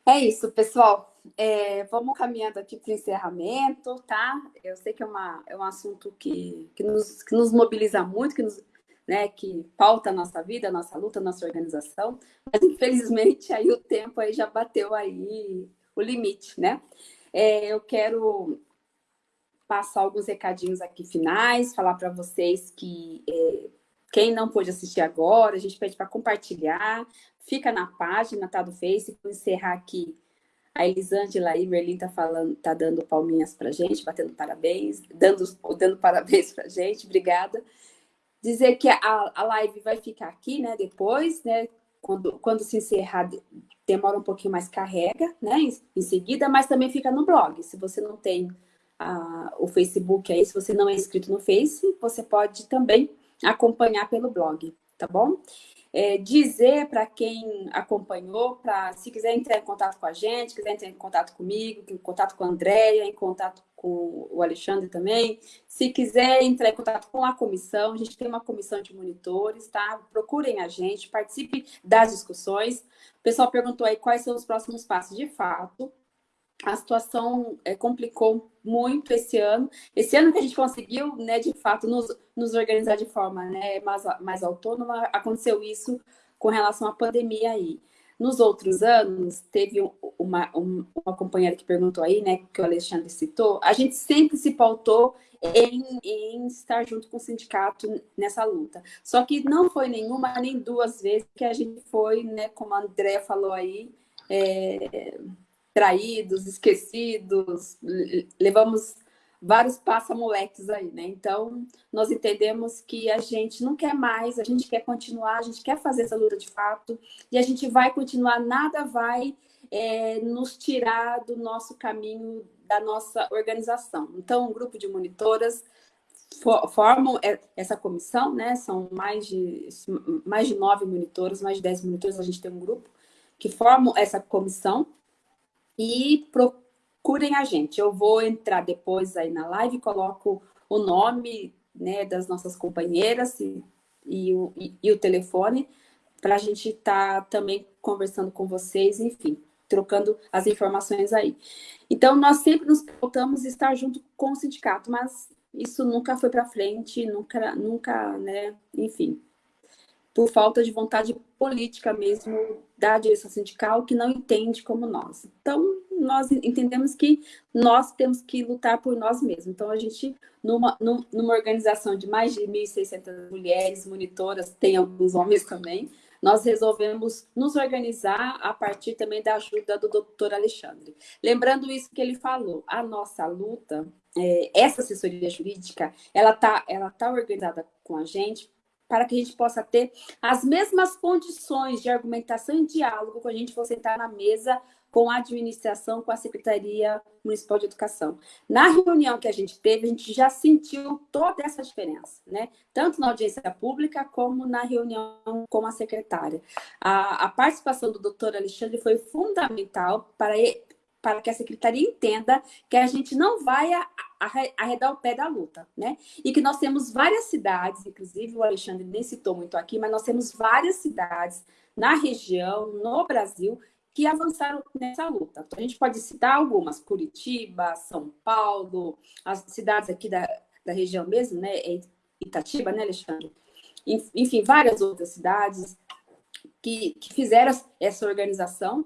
[SPEAKER 1] é isso, pessoal. É, vamos caminhando aqui para o encerramento, tá? Eu sei que é, uma, é um assunto que, que, nos, que nos mobiliza muito, que, nos, né, que pauta a nossa vida, a nossa luta, a nossa organização, mas infelizmente aí o tempo aí já bateu aí o limite, né? É, eu quero passar alguns recadinhos aqui finais, falar para vocês que é, quem não pôde assistir agora, a gente pede para compartilhar, fica na página, tá do Face, encerrar aqui a Elisângela e Merlin tá falando, tá dando palminhas pra gente, batendo parabéns, dando, dando parabéns pra gente, obrigada. Dizer que a, a live vai ficar aqui, né, depois, né, quando, quando se encerrar, demora um pouquinho mais, carrega, né, em, em seguida, mas também fica no blog. Se você não tem a, o Facebook aí, se você não é inscrito no Face, você pode também acompanhar pelo blog, tá bom? É, dizer para quem acompanhou, para se quiser entrar em contato com a gente, quiser entrar em contato comigo, em contato com a Andréia, em contato com o Alexandre também, se quiser entrar em contato com a comissão, a gente tem uma comissão de monitores, tá? Procurem a gente, participe das discussões. O pessoal perguntou aí quais são os próximos passos. De fato, a situação é, complicou muito esse ano. Esse ano que a gente conseguiu, né, de fato, nos, nos organizar de forma né, mais, mais autônoma, aconteceu isso com relação à pandemia aí. Nos outros anos, teve uma, uma companheira que perguntou aí, né, que o Alexandre citou, a gente sempre se pautou em, em, estar junto com o sindicato nessa luta. Só que não foi nenhuma nem duas vezes que a gente foi, né, como a Andrea falou aí, é, traídos, esquecidos, levamos vários passa-moleques aí, né? Então, nós entendemos que a gente não quer mais, a gente quer continuar, a gente quer fazer essa luta de fato, e a gente vai continuar, nada vai é, nos tirar do nosso caminho, da nossa organização. Então, um grupo de monitoras formam essa comissão, né? São mais de, mais de nove monitores, mais de dez monitores, a gente tem um grupo que formam essa comissão, e procurem a gente. Eu vou entrar depois aí na live, coloco o nome né, das nossas companheiras e, e, o, e, e o telefone para a gente estar tá também conversando com vocês, enfim, trocando as informações aí. Então, nós sempre nos voltamos estar junto com o sindicato, mas isso nunca foi para frente, nunca, nunca, né, enfim, por falta de vontade política mesmo da direção sindical, que não entende como nós. Então, nós entendemos que nós temos que lutar por nós mesmos. Então, a gente, numa, numa organização de mais de 1.600 mulheres monitoras, tem alguns homens também, nós resolvemos nos organizar a partir também da ajuda do doutor Alexandre. Lembrando isso que ele falou, a nossa luta, é, essa assessoria jurídica, ela está ela tá organizada com a gente para que a gente possa ter as mesmas condições de argumentação e diálogo quando a gente for sentar na mesa com a administração, com a Secretaria Municipal de Educação. Na reunião que a gente teve, a gente já sentiu toda essa diferença, né? Tanto na audiência pública, como na reunião com a secretária. A, a participação do doutor Alexandre foi fundamental para, para que a secretaria entenda que a gente não vai arredar o pé da luta, né? E que nós temos várias cidades, inclusive o Alexandre nem citou muito aqui, mas nós temos várias cidades na região, no Brasil, que avançaram nessa luta. Então, a gente pode citar algumas, Curitiba, São Paulo, as cidades aqui da, da região mesmo, né? É Itatiba, né, Alexandre? Enfim, várias outras cidades que, que fizeram essa organização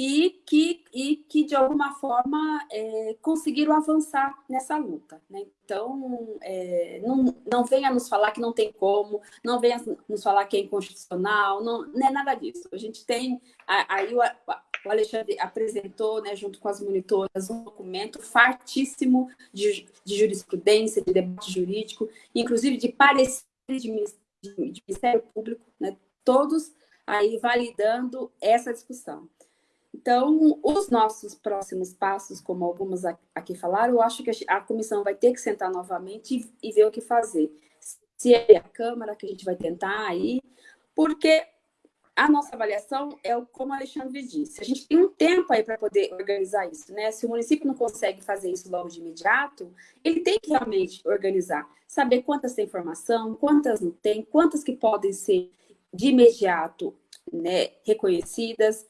[SPEAKER 1] e que, e que de alguma forma, é, conseguiram avançar nessa luta. Né? Então, é, não, não venha nos falar que não tem como, não venha nos falar que é inconstitucional, não, não é nada disso. A gente tem, aí o, o Alexandre apresentou, né, junto com as monitoras, um documento fartíssimo de, de jurisprudência, de debate jurídico, inclusive de parecer de, de, de Ministério Público, né, todos aí validando essa discussão. Então, os nossos próximos passos, como algumas aqui falaram, eu acho que a comissão vai ter que sentar novamente e, ver o que fazer. Se é a Câmara que a gente vai tentar aí, porque a nossa avaliação é como o Alexandre disse. A gente tem um tempo aí para poder organizar isso, né? Se o município não consegue fazer isso logo de imediato, ele tem que realmente organizar, saber quantas tem informação, quantas não tem, quantas que podem ser de imediato né, reconhecidas,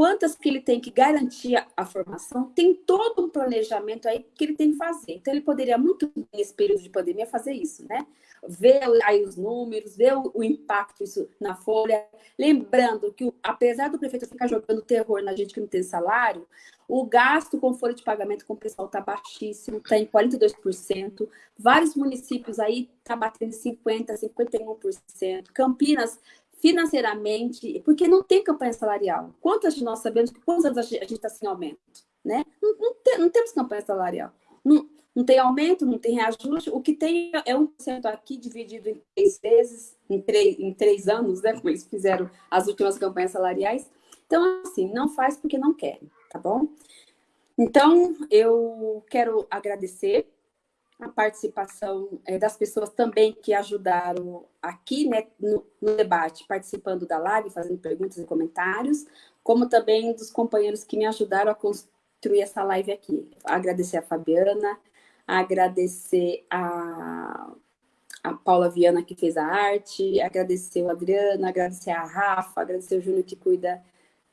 [SPEAKER 1] quantas que ele tem que garantir a formação, tem todo um planejamento aí que ele tem que fazer. Então, ele poderia muito, nesse período de pandemia, fazer isso, né? Ver aí os números, ver o, impacto isso na folha. Lembrando que, apesar do prefeito ficar jogando terror na gente que não tem salário, o gasto com folha de pagamento com o pessoal está baixíssimo, está em 42%. Vários municípios aí está batendo 50%, 51%. Campinas financeiramente, porque não tem campanha salarial. Quantas de nós sabemos que quantos anos a gente está sem aumento? Né? Não, não, tem, não, temos campanha salarial. Não, não tem aumento, não tem reajuste. O que tem é 1% aqui dividido em três vezes, em três, em três anos, né? Como eles fizeram as últimas campanhas salariais. Então, assim, não faz porque não querem, tá bom? Então, eu quero agradecer a participação é, das pessoas também que ajudaram aqui né, no, no, debate, participando da live, fazendo perguntas e comentários, como também dos companheiros que me ajudaram a construir essa live aqui. Agradecer a Fabiana, agradecer a, a Paula Viana que fez a arte, agradecer o Adriano, agradecer a Rafa, agradecer o Júnior que cuida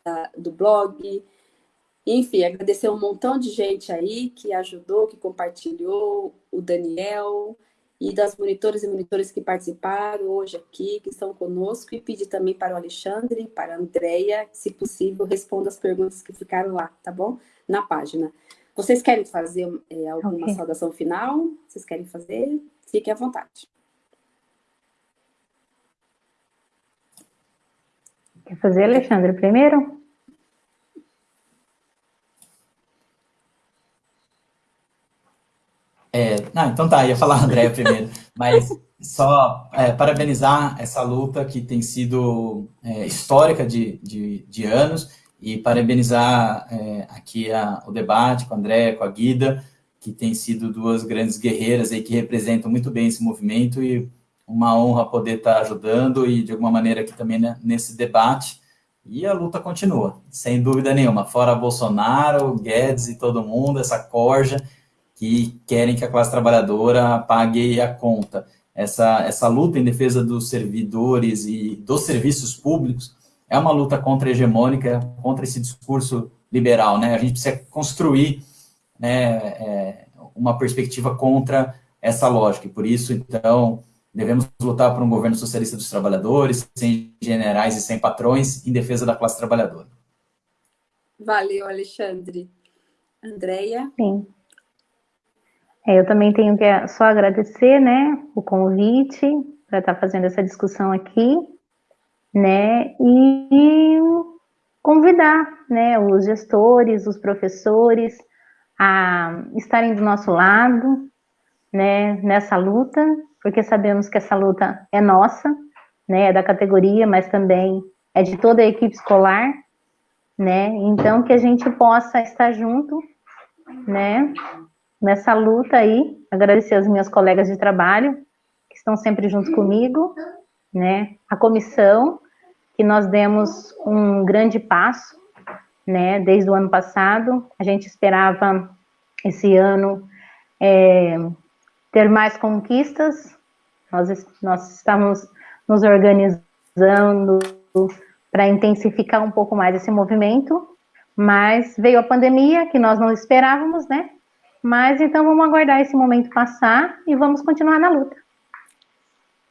[SPEAKER 1] uh, do blog, enfim, agradecer um montão de gente aí que ajudou, que compartilhou, o Daniel e das monitores e monitores que participaram hoje aqui, que estão conosco, e pedir também para o Alexandre, para a Andrea, se possível, responda as perguntas que ficaram lá, tá bom? Na página. Vocês querem fazer é, alguma okay. saudação final? Vocês querem fazer? Fiquem à vontade.
[SPEAKER 2] Quer fazer, Alexandre, primeiro?
[SPEAKER 3] É, não, então tá, ia falar a Andréia primeiro, mas só é, parabenizar essa luta que tem sido é, histórica de, de, de, anos e parabenizar é, aqui a, o debate com a Andréia, com a Guida, que tem sido duas grandes guerreiras aí que representam muito bem esse movimento e uma honra poder estar ajudando e de alguma maneira aqui também né, nesse debate. E a luta continua, sem dúvida nenhuma. Fora Bolsonaro, Guedes e todo mundo, essa corja, que querem que a classe trabalhadora pague a conta. Essa, essa luta em defesa dos servidores e dos serviços públicos é uma luta contra-hegemônica, contra esse discurso liberal. Né? A gente precisa construir né, é, uma perspectiva contra essa lógica. E por isso, então, devemos lutar por um governo socialista dos trabalhadores, sem generais e sem patrões, em defesa da classe trabalhadora.
[SPEAKER 1] Valeu, Alexandre. Andréia?
[SPEAKER 2] Sim. É, eu também tenho que só agradecer, né, o convite para estar tá fazendo essa discussão aqui, né, e convidar, né, os gestores, os professores a estarem do nosso lado, né, nessa luta, porque sabemos que essa luta é nossa, né, é da categoria, mas também é de toda a equipe escolar, né, então que a gente possa estar junto, né, nessa luta aí, agradecer aos meus colegas de trabalho, que estão sempre juntos comigo, né, a comissão, que nós demos um grande passo, né, desde o ano passado, a gente esperava esse ano é, ter mais conquistas, nós, nós estamos nos organizando para intensificar um pouco mais esse movimento, mas veio a pandemia, que nós não esperávamos, né, mas então vamos aguardar esse momento passar e vamos continuar na luta.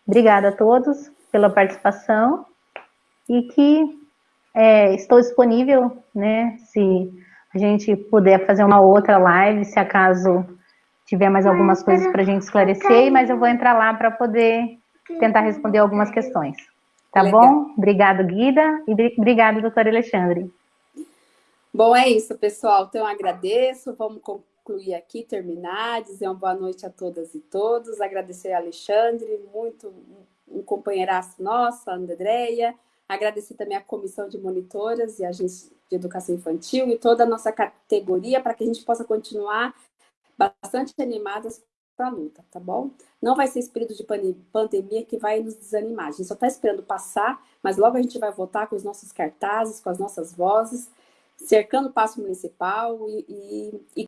[SPEAKER 2] Obrigada a todos pela participação e que é, estou disponível, né, se a gente puder fazer uma outra live, se acaso tiver mais algumas coisas para a gente esclarecer, mas eu vou entrar lá para poder tentar responder algumas questões. Tá Legal. bom? Obrigado, Guida, e obrigado, doutor Alexandre.
[SPEAKER 1] Bom, é isso, pessoal. Então, eu agradeço. Vamos concluir aqui, terminar, dizer uma boa noite a todas e todos, agradecer a Alexandre, muito um companheiraço nosso, a Andréia, agradecer também a comissão de monitoras e a agência de educação infantil e toda a nossa categoria para que a gente possa continuar bastante animadas para a luta, tá bom? Não vai ser esse período de pandemia que vai nos desanimar. A gente só está esperando passar, mas logo a gente vai votar com os nossos cartazes, com as nossas vozes, cercando o passo municipal e, e, e